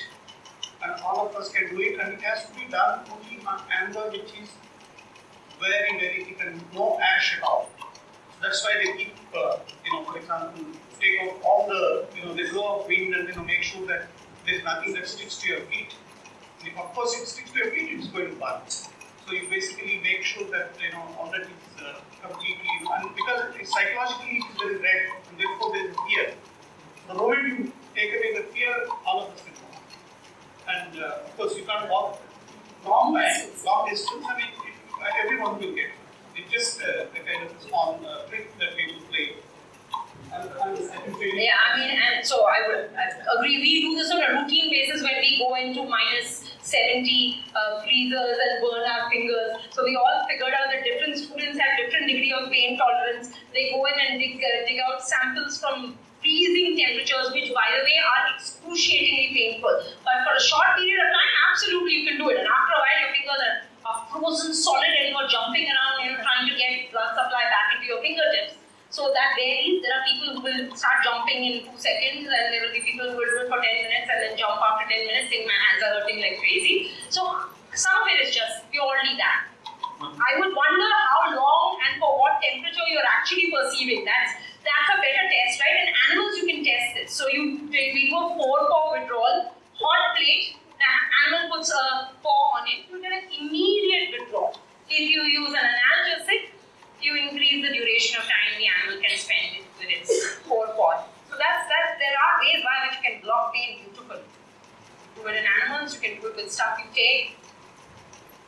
And all of us can do it, and it has to be done only on amber which is very, very thick and no ash at all. That's why they keep, uh, you know, for example, take out all the, you know, they flow of wind and, you know, make sure that there's nothing that sticks to your feet. And if, of course, it sticks to your feet, it's going to burn. So you basically make sure that, you know, all that is uh, completely, and because it, psychologically it is very red, and therefore there is fear. The moment you take away the fear, all of us will walk. And uh, of course, you can't walk long long distance. I mean, it, everyone will get. It. It's just uh, a kind of a uh, trick that we will play. Yeah, I mean, and so I would agree. We do this on a routine basis when we go into minus 70 uh, freezers and burn our fingers. So we all figured out that different students have different degree of pain tolerance. They go in and dig, uh, dig out samples from freezing temperatures, which by the way are excruciatingly painful. But for a short period of time, absolutely you can do it. And after a while, your fingers are, frozen solid and you're jumping around, you know, trying to get blood supply back into your fingertips. So that varies. There are people who will start jumping in two seconds, and there will be people who will do it for 10 minutes and then jump after 10 minutes, saying my hands are hurting like crazy. So some of it is just purely that. Mm-hmm. I would wonder how long and for what temperature you're actually perceiving. That's that's a better test, right? In animals, you can test this. So you we do a forepaw withdrawal, hot plate. Animal puts a paw on it, you get an immediate withdrawal. If you use an analgesic, you increase the duration of time the animal can spend it with its forepaw. So that's that. There are ways by which you can block pain beautifully. Do it in animals. You can do it with stuff you take.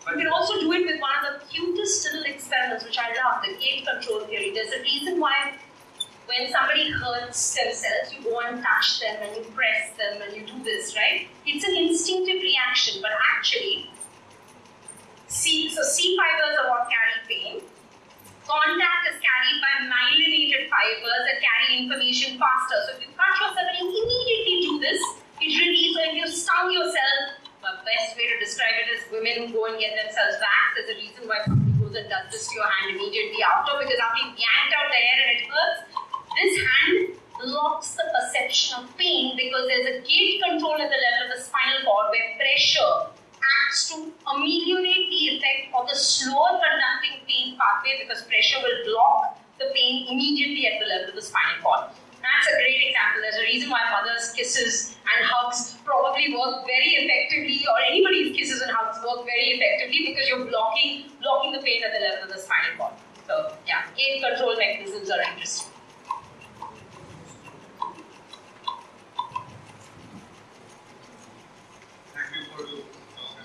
But you can also do it with one of the cutest little experiments, which I love, the gate control theory. There's a reason why when somebody hurts themselves, you go and touch them and you press them and you do this, right? It's an instinctive reaction, but actually, C, so C fibers are what carry pain. Contact is carried by myelinated fibers that carry information faster. So if you cut yourself and you immediately do this, it releases. So if you stung yourself, the best way to describe it is women who go and get themselves waxed. There's a reason why somebody goes and does this to your hand immediately after because after you've yanked out the hair and it hurts, this hand blocks the perception of pain because there's a gate control at the level of the spinal cord where pressure acts to ameliorate the effect of the slower conducting pain pathway because pressure will block the pain immediately at the level of the spinal cord. That's a great example. There's a reason why mothers' kisses and hugs probably work very effectively, or anybody's kisses and hugs work very effectively because you're blocking blocking the pain at the level of the spinal cord. So yeah, gate control mechanisms are interesting. Thank you for the uh,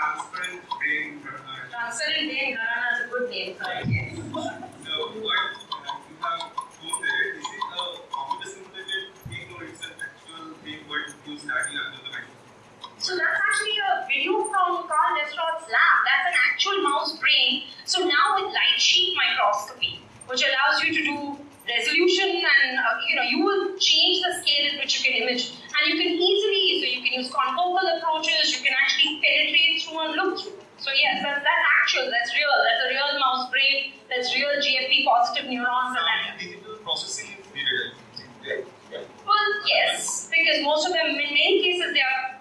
transparent brain Gharana. Transferring name Gharana is a good name for it, yes. So what uh, you have there, is it a computer simulated thing or it's an actual thing what you study under the microscope? So that's actually a video from Karl Deisseroth's lab. That's an actual mouse brain. So now with light sheet microscopy, which allows you to do resolution and uh, you know you will change the scale at which you can image and you can easily so you can use confocal approaches you can actually penetrate through and look through so yes that, that's actual that's real that's a real mouse brain that's real gfp positive neurons and digital processing is needed. Yeah. Yeah. well yes because most of them in many cases they are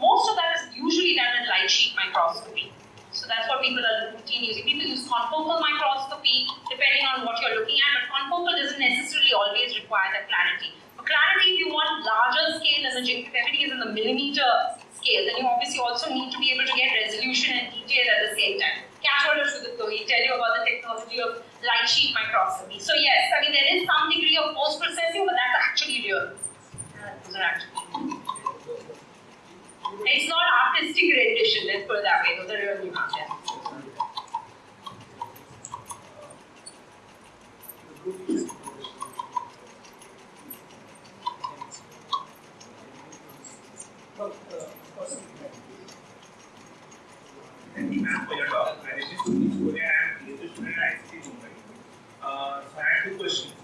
most of that is usually done in light sheet microscopy so that's what people are routine using. People use confocal microscopy depending on what you're looking at, but confocal doesn't necessarily always require that clarity. Clarity, if you want larger scale imaging, if everything is in the millimeter scale, then you obviously also need to be able to get resolution and detail at the same time. Casual Sudipto, he tell you about the technology of light sheet microscopy. So yes, I mean there is some degree of post-processing, but that's actually real. Uh, it's not artistic rendition, let's put it that way. Those are real nuances. Thank you, ma'am, for your talk. My name is Sunil Surya. I am a student at ICT Mumbai. Uh, so I have two questions.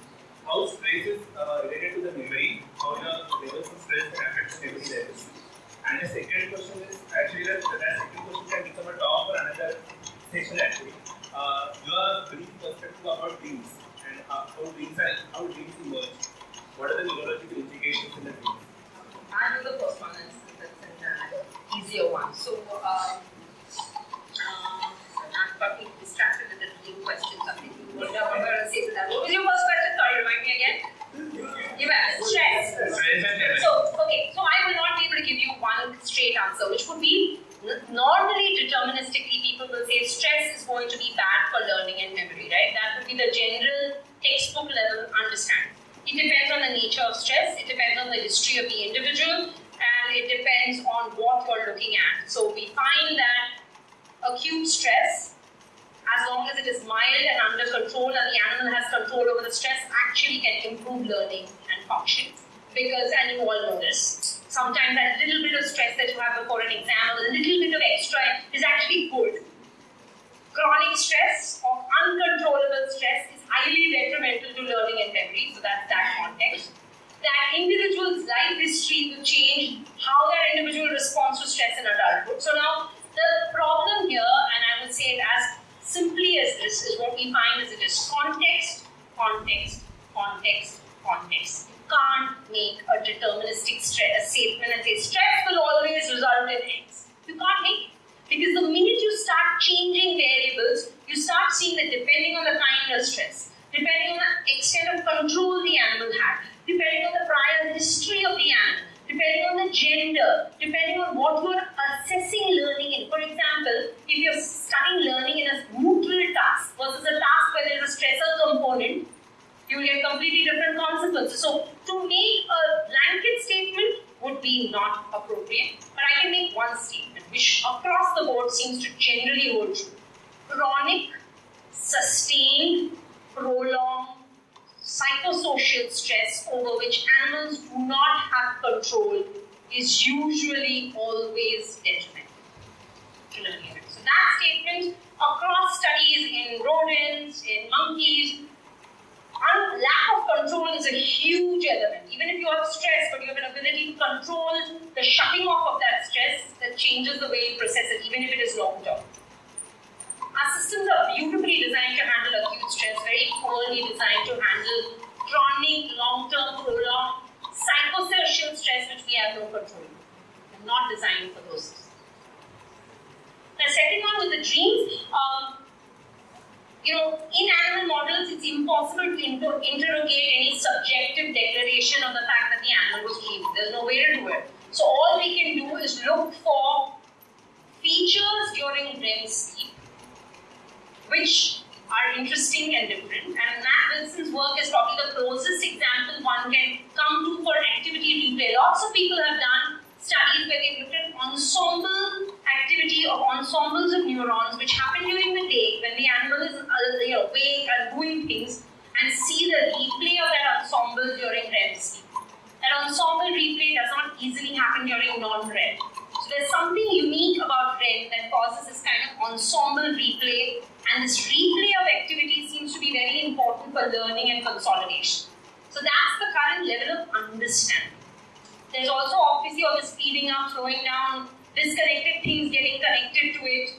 How stress is uh, related to the memory? How the levels of stress can affect memory levels? And the second question is actually that that second question can become a talk for another session actually. Uh, your brief perspective about dreams and uh, how dreams are, how dreams emerge. What are the neurological implications in the dreams? I'll do the first one, that's, that's an uh, easier one. So, um, uh, I'm probably distracted with the dream questions. I'm thinking, what am I going to say to that? What was your first question? Sorry, remind me again. You have stress. So, okay, so I will not be able to give you one straight answer, which would be n- normally deterministically people will say stress is going to be bad for learning and memory, right? That would be the general textbook level understanding. It depends on the nature of stress, it depends on the history of the individual, and it depends on what you're looking at. So we find that acute stress, as long as it is mild and under control and the animal has control over the stress, actually can improve learning and function. Because, and you all know this, sometimes that little bit of stress that you have before an exam, a little bit of extra is actually good. Chronic stress or uncontrollable stress is highly detrimental to learning and memory, so that's that context. That individual's life history will change how that individual responds to stress in adulthood. So now the problem here, and I would say it as simply as this, is what we find is it is context, context, context, context. You can't make a deterministic a statement and say stress will always result in X. You can't make it. Because the minute you start changing variables, you start seeing that depending on the kind of stress, depending on the extent of control the animal had, depending on the prior history of the animal, depending on the gender, depending on what you're assessing learning in. For example, if you're studying learning in a neutral task versus a task where there's a stressor component, you will get completely different consequences. So, to make a blanket statement would be not appropriate, but I can make one statement which across the board seems to generally hold true. Chronic, sustained, prolonged, psychosocial stress over which animals do not have control is usually always detrimental. So that statement across studies in rodents, in monkeys, lack of control is a huge element. Even if you have stress, but you have an ability to control the shutting off of that stress, that changes the way you process it, even if it is long term. Our systems are beautifully designed to handle acute stress, very poorly designed to handle chronic, long-term, prolonged, psychosocial stress which we have no control. They're not designed for those. The second one with the dreams, um, you know, in animal models, it's impossible to inter- interrogate any subjective declaration of the fact that the animal was dreaming. There's no way to do it. So all we can do is look for features during REM sleep which are interesting and different. And Matt Wilson's work is probably the closest example one can come to for activity replay. Lots of people have done studies where they've looked at ensemble activity of ensembles of neurons which happen during the day when the animal is uh, awake and doing things and see the replay of that ensemble during REM sleep. That ensemble replay does not easily happen during non-REM. So there's something unique about REM that causes this kind of ensemble replay And this replay of activity seems to be very important for learning and consolidation. So that's the current level of understanding. There's also obviously all the speeding up, slowing down, disconnected things getting connected to it.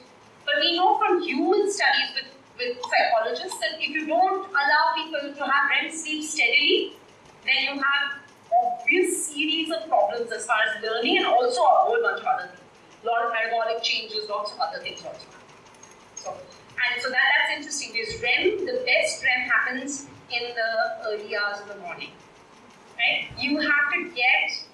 But we know from human studies with, with psychologists that if you don't allow people to have REM sleep steadily, then you have obvious series of problems as far as learning and also a whole bunch of other things. A lot of metabolic changes, lots of other things also. So, and so that, that's interesting because REM, the best REM happens in the early hours of the morning. Right? You have to get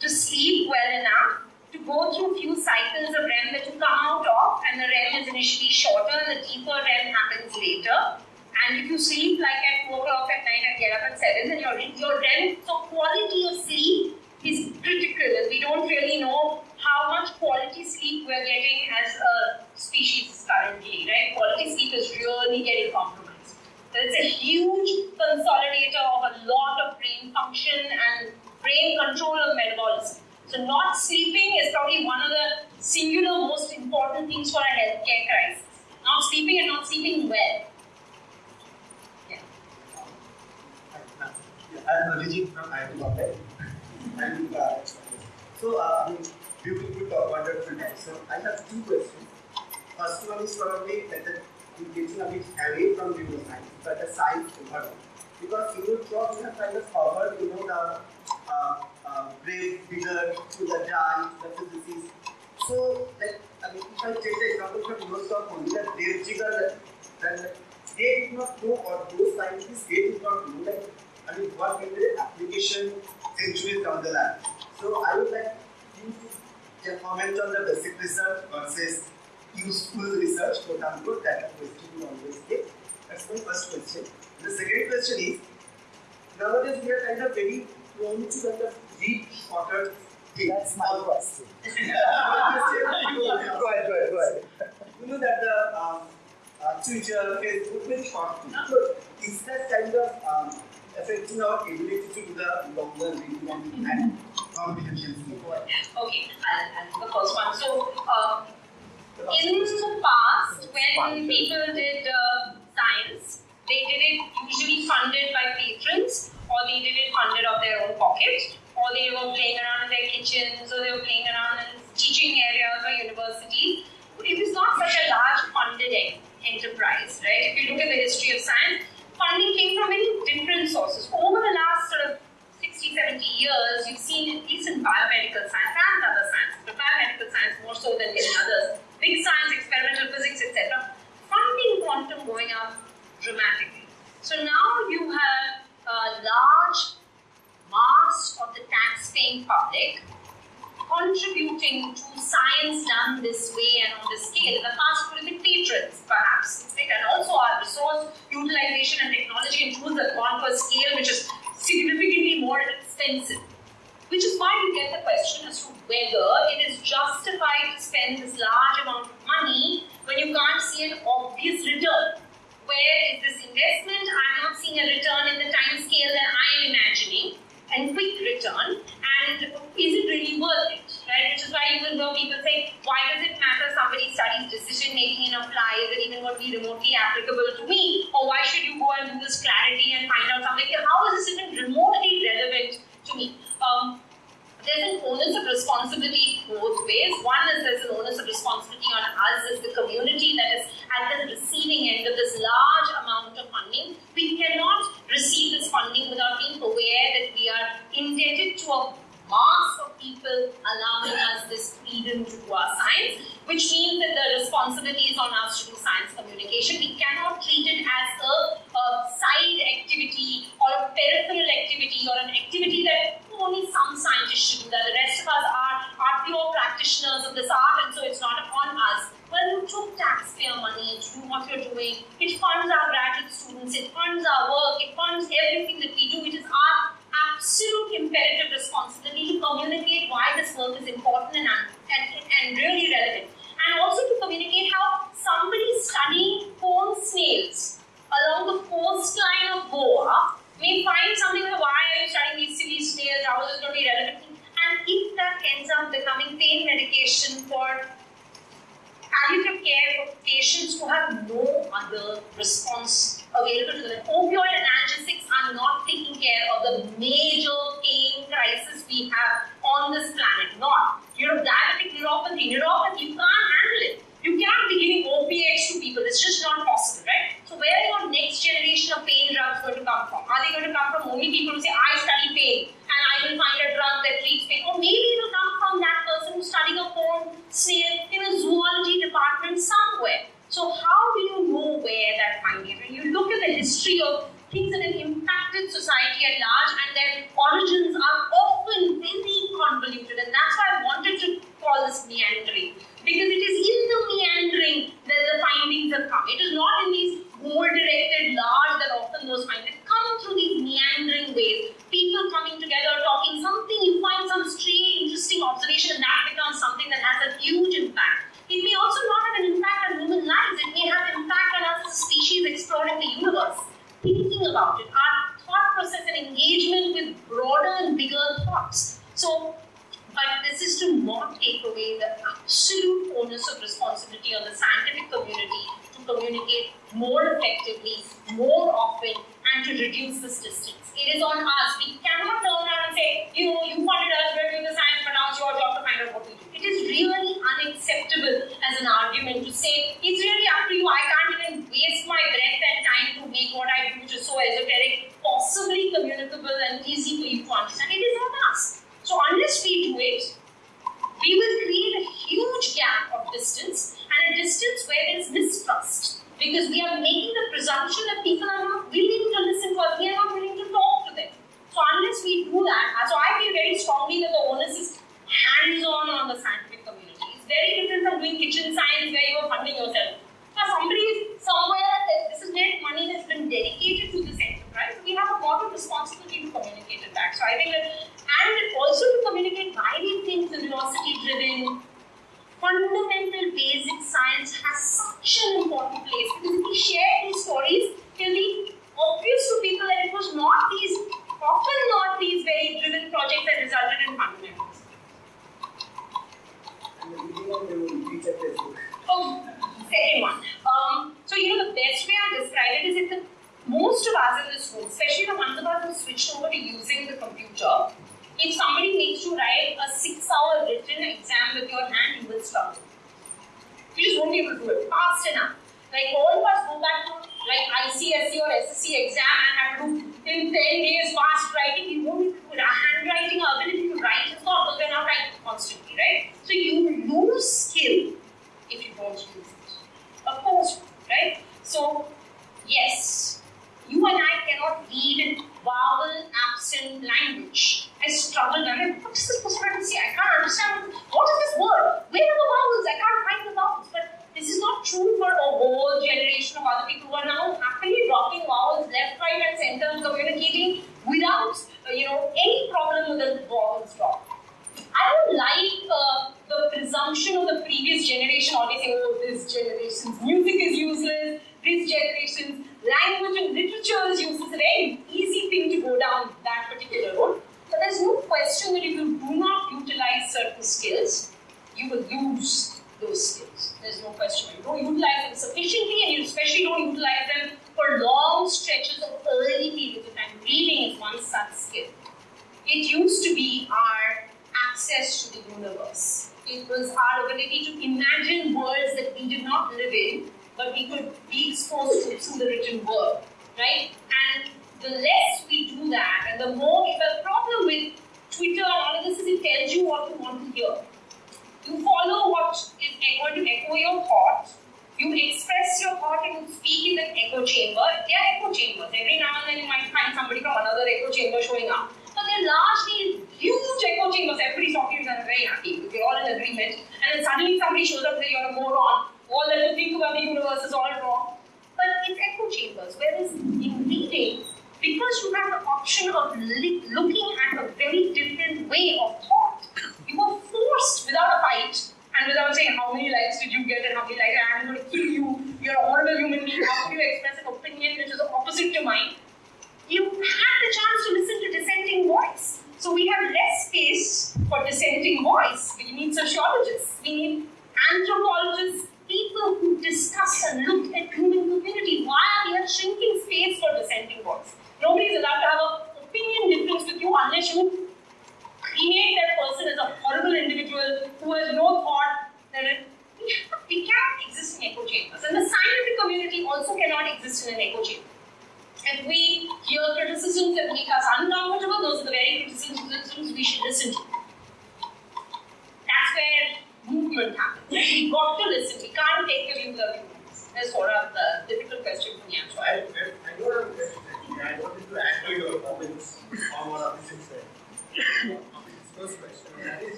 to sleep well enough to go through a few cycles of REM that you come out of, and the REM is initially shorter, and the deeper REM happens later. And if you sleep like at 4 o'clock at night and get up at 7, then your, your REM, so quality of sleep is critical, and we don't really know how much quality sleep we're getting as a species currently, right? Quality sleep is really getting compromised. So it's a huge consolidator of a lot of brain function and brain control of metabolism. So not sleeping is probably one of the singular most important things for a healthcare crisis. Not sleeping and not sleeping well. Yeah. I'm Abhijit from IIT Bombay. And uh, so, uh, I mean, beautiful wonderful talk. So, I have two questions. First one is probably that the getting a bit away from neuroscience, but the science overall. Because in your you have kind of covered, you know, the uh, uh, brave figure to the dye, the physicists. So, like, I mean, if I take the example from your talk only, that Dev Jigar, then they did not know, or those scientists, they did not know, like, I mean, what will be the application centuries down the line. So, I would like you to comment on the basic research versus useful research, quote unquote, that question you always get. That's my first question. The second question is, nowadays we are kind of very prone to kind of deep shorter things. That's my question. go ahead, go ahead, go ahead. You know that the um, uh, Twitter, Facebook, very short things. So is that kind of um, affecting our ability to do the longer reading and, comprehension? Okay, I'll, the first one. So, uh, in the past, when people did uh, science, they did it usually funded by patrons, or they did it funded of their own pocket, or they were playing around in their kitchens, or they were playing around in teaching areas or universities. It was not such a large funded enterprise, right? If you look at the history of science, funding came from many different sources. Over the last sort of 60, 70 years, you've seen, at least in biomedical science and other sciences, but biomedical science more so than in others, big science, experimental physics, etc., funding quantum going up dramatically. So now you have a large mass of the tax-paying public contributing to science done this way and on this scale. In the past, would have been patrons, perhaps, right? and also our resource utilization and technology tools have gone scale which is significantly more expensive. Which is why you get the question as to whether it is justified to spend this large amount of money when you can't see an obvious return. Where is this investment? I'm not seeing a return in the time scale that I am imagining, and quick return. And is it really worth it? Right? Which is why even though people say, why does it matter somebody studies decision making in a fly? Is it even going to be remotely applicable to me? Or why should you go and do this clarity and find out something? How is this even remotely relevant to me? Um, there's an onus of responsibility both ways. One is there's an onus of responsibility on us as the community that is at the receiving end of this large amount of funding. We cannot receive this funding without being aware that we are indebted to a of people allowing us this freedom to do our science, which means that the responsibility is on us to do science communication. We cannot treat it as a, a side activity or a peripheral activity or an activity that only some scientists should do that. The rest of us are, are pure practitioners of this art, and so it's not upon us. Well, you took taxpayer money to do what you're doing. It funds our graduate students, it funds our work, it funds everything that we do. It is our absolute imperative response. Need to communicate why this work is important and, and, and really relevant. And also to communicate how somebody studying cone snails along the coastline of Goa may find something like, why are you studying these silly snails, how is this going to be relevant? And if that ends up becoming pain medication for palliative care for patients who have no other response available to them. Opioid analgesics are not taking care of the major pain crisis we have on this planet. Not, you know, diabetic neuropathy. Neuropathy, you can't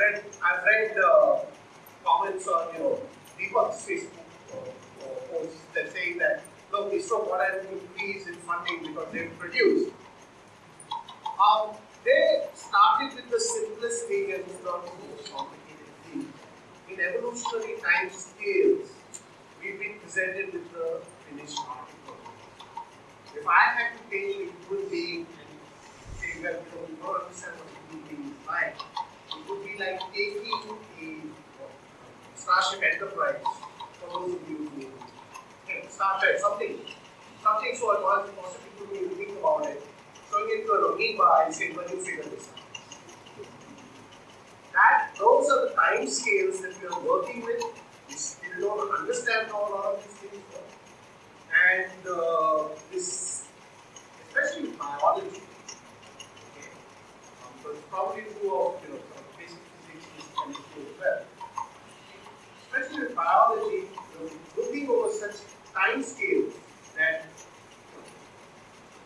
read, I've read uh, comments on, you know, Deepak's Facebook posts that say that, look, ISRO got an increase in funding because they've produced. Um, they started with the simplest thing and moved on to most complicated thing. In evolutionary time scales, we've been presented with the finished article. If I had to take a human being and say, well, you know, we don't understand what a human being is like, it would be like taking a Starship Enterprise, for those of you who know, Star Trek, something, something so advanced, possibly couldn't even think about it, throwing it to an amoeba and saying, well, you figure this out. That, those are the time scales that we are working with. We still don't understand how a lot of these things work. And uh, this, especially biology, okay, um, it's probably of, you know, sort of basic physics is chemistry as well. Especially with biology, looking over such time scales that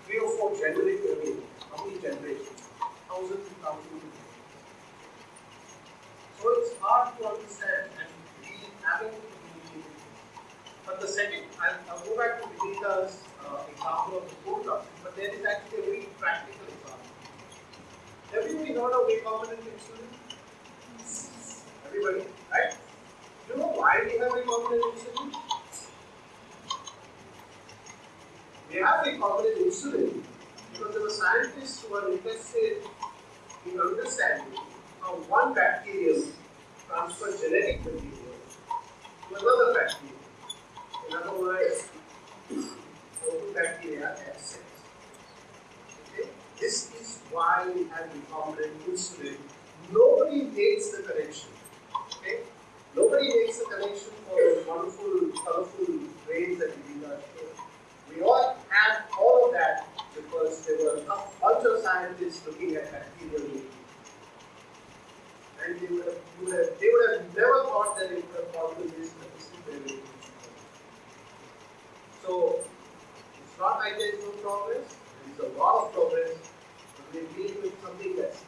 three or four generations, I mean, how many generations? Thousands and thousands. So it's hard to understand and we haven't. But the second, I'll, I'll go back to Vinita's uh, example of the code but there is actually a very practical example. Everybody heard of recombinant insulin? Everybody, right? You know why we have recombinant insulin? We have recombinant insulin because there were scientists who were interested in understanding how one bacterium transfers genetic material to another bacterium. In other words, how two bacteria have sex. Okay? This is why we have recombinant insulin. Nobody makes the connection. Okay? Nobody makes a connection for the wonderful, colorful grains that we did not show. We all had all of that because there were a bunch of scientists looking at bacterial. And they would, have, would have, they would have never thought that it would have possible this. So it's not like there is no progress, there is a lot of progress, but we're dealing with something that's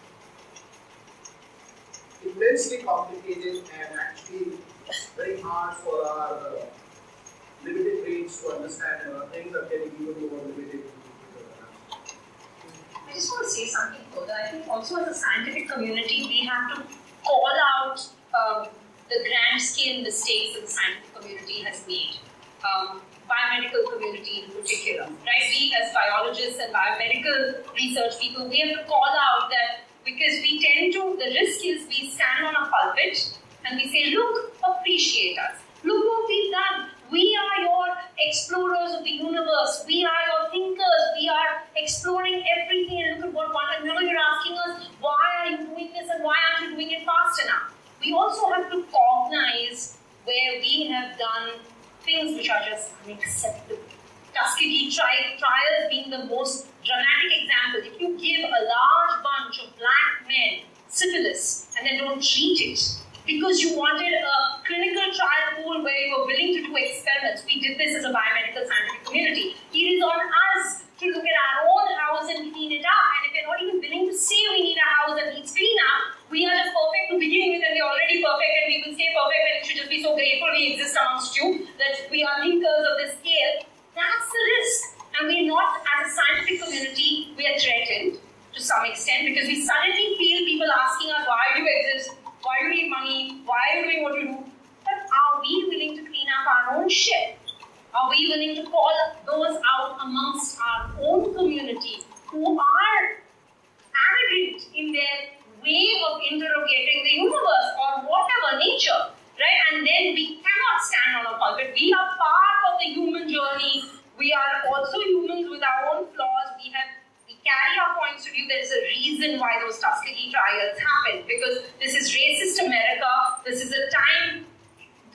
immensely complicated and actually very hard for our uh, limited brains to understand and our things are getting even more limited. I just want to say something further. I think also as a scientific community, we have to call out um, the grand scale mistakes that the scientific community has made. Um, biomedical community in particular, right? We as biologists and biomedical research people, we have to call out that because we tend to, the risk is we stand on a pulpit and we say, look, appreciate us. Look what we've done. We are your explorers of the universe. We are your thinkers. We are exploring everything and look at what one. And now you're asking us, why are you doing this and why aren't you doing it fast enough? We also have to cognize where we have done things which are just unacceptable. Tuskegee tri- trials being the most dramatic example. If you give a large bunch of black men syphilis and then don't treat it because you wanted a clinical trial pool where you were willing to do experiments, we did this as a biomedical scientific community. It is on us to look at our own house and clean it up. And if you're not even willing to say we need a house that needs clean up, we are just perfect to begin with and we're already perfect and we will stay perfect and it should just be so so grateful we exist amongst you, that we are thinkers of this scale. That's the risk. And we're not, as a scientific community, we are threatened to some extent because we suddenly feel people asking us, why do you exist? Why do you need money? Why are you doing what you do? But are we willing to clean up our own shit? Are we willing to call those out amongst our own community who are arrogant in their way of interrogating the universe or whatever nature, right? And then we cannot stand on a pulpit. We are part of the human journey. We are also humans with our own flaws. We have we carry our points of view. There is a reason why those Tuskegee trials happened because this is racist America. This is a time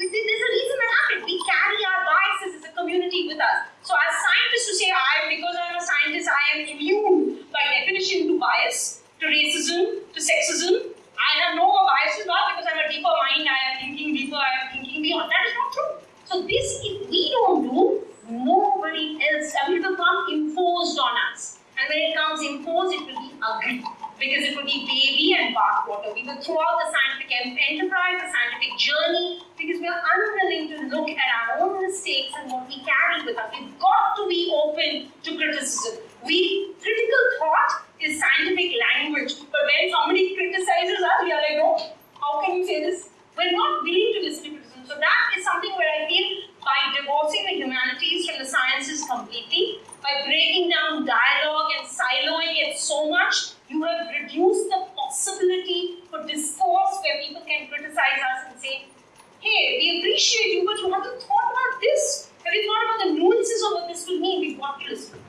this is there's a reason that happened. We carry our biases as a community with us. So, as scientists, to say I, because I'm a scientist, I am immune by definition to bias, to racism, to sexism. I have no biases, not because I'm a deeper mind, I am thinking deeper, I am thinking beyond. That is not true. So, this, if we don't do, nobody else, I mean, it will come imposed on us. And when it comes imposed, it will be ugly because it will be baby and bathwater. We will throw out the scientific enterprise, the scientific journey, because we are unwilling to look at our own mistakes and what we carry with us. We've got to be open to criticism. We critical thought is scientific language, but when somebody criticizes us, we are like, no, how can you say this? We're not willing to listen to criticism. So that is something where I feel by divorcing the humanities from the sciences completely, by breaking down dialogue and siloing it so much, you have reduced the possibility for discourse where people can criticize us and say, hey, we appreciate you, but you haven't thought about this. Have you thought about the nuances of what this will mean? We've got to listen.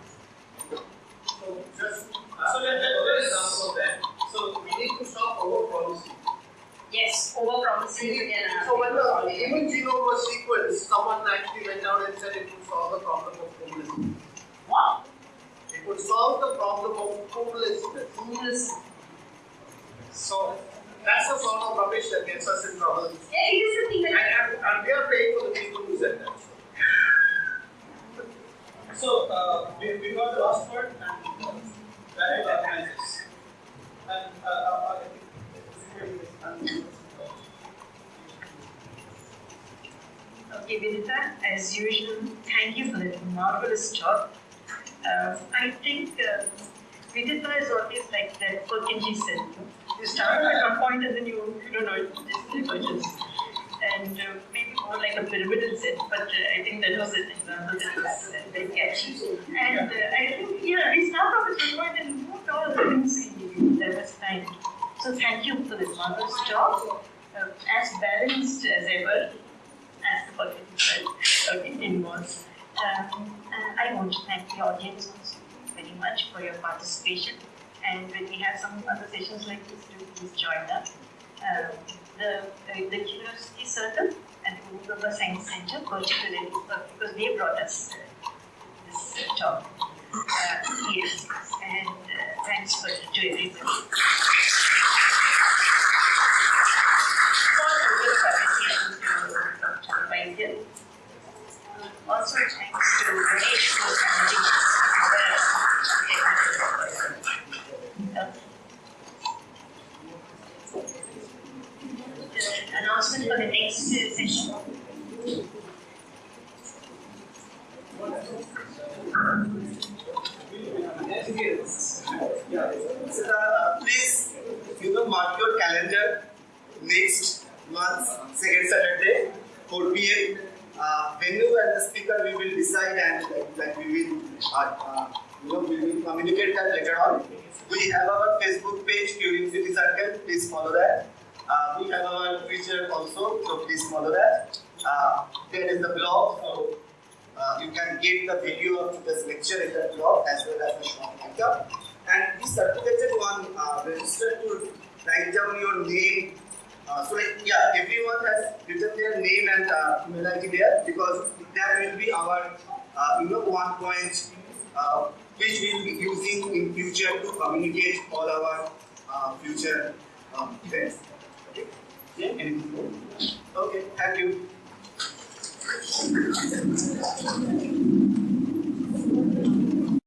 这是啊这边这个位置呢是 Uh, as balanced as ever, as the okay, was. Um, and I want to thank the audience very much for your participation. And when we have some other sessions like this, do please join us. Um, the, uh, the Curiosity Circle and the Google Science Center, particularly because they brought us uh, this uh, talk. Uh, yes, and uh, thanks for, to everybody. Also, thanks to the announcement for the next session. Please, you know, mark your calendar next month, second Saturday, 4 p.m. Uh, venue and the speaker we will decide and like, like we will, uh, uh, you know, we will communicate that later on. We have our Facebook page, Curiosity Circle. Please follow that. Uh, we have our Twitter also, so please follow that. Uh, there is the blog, so uh, you can get the video of this lecture in the blog as well as the short write-up. And the certificated one, uh, register to write down your name. Uh, so like, yeah, everyone has written their name and uh, email ID there because that will be our, uh, you know, one point uh, which we will be using in future to communicate all our uh, future um, events. Okay. Yeah. Anything more? Okay. Thank you.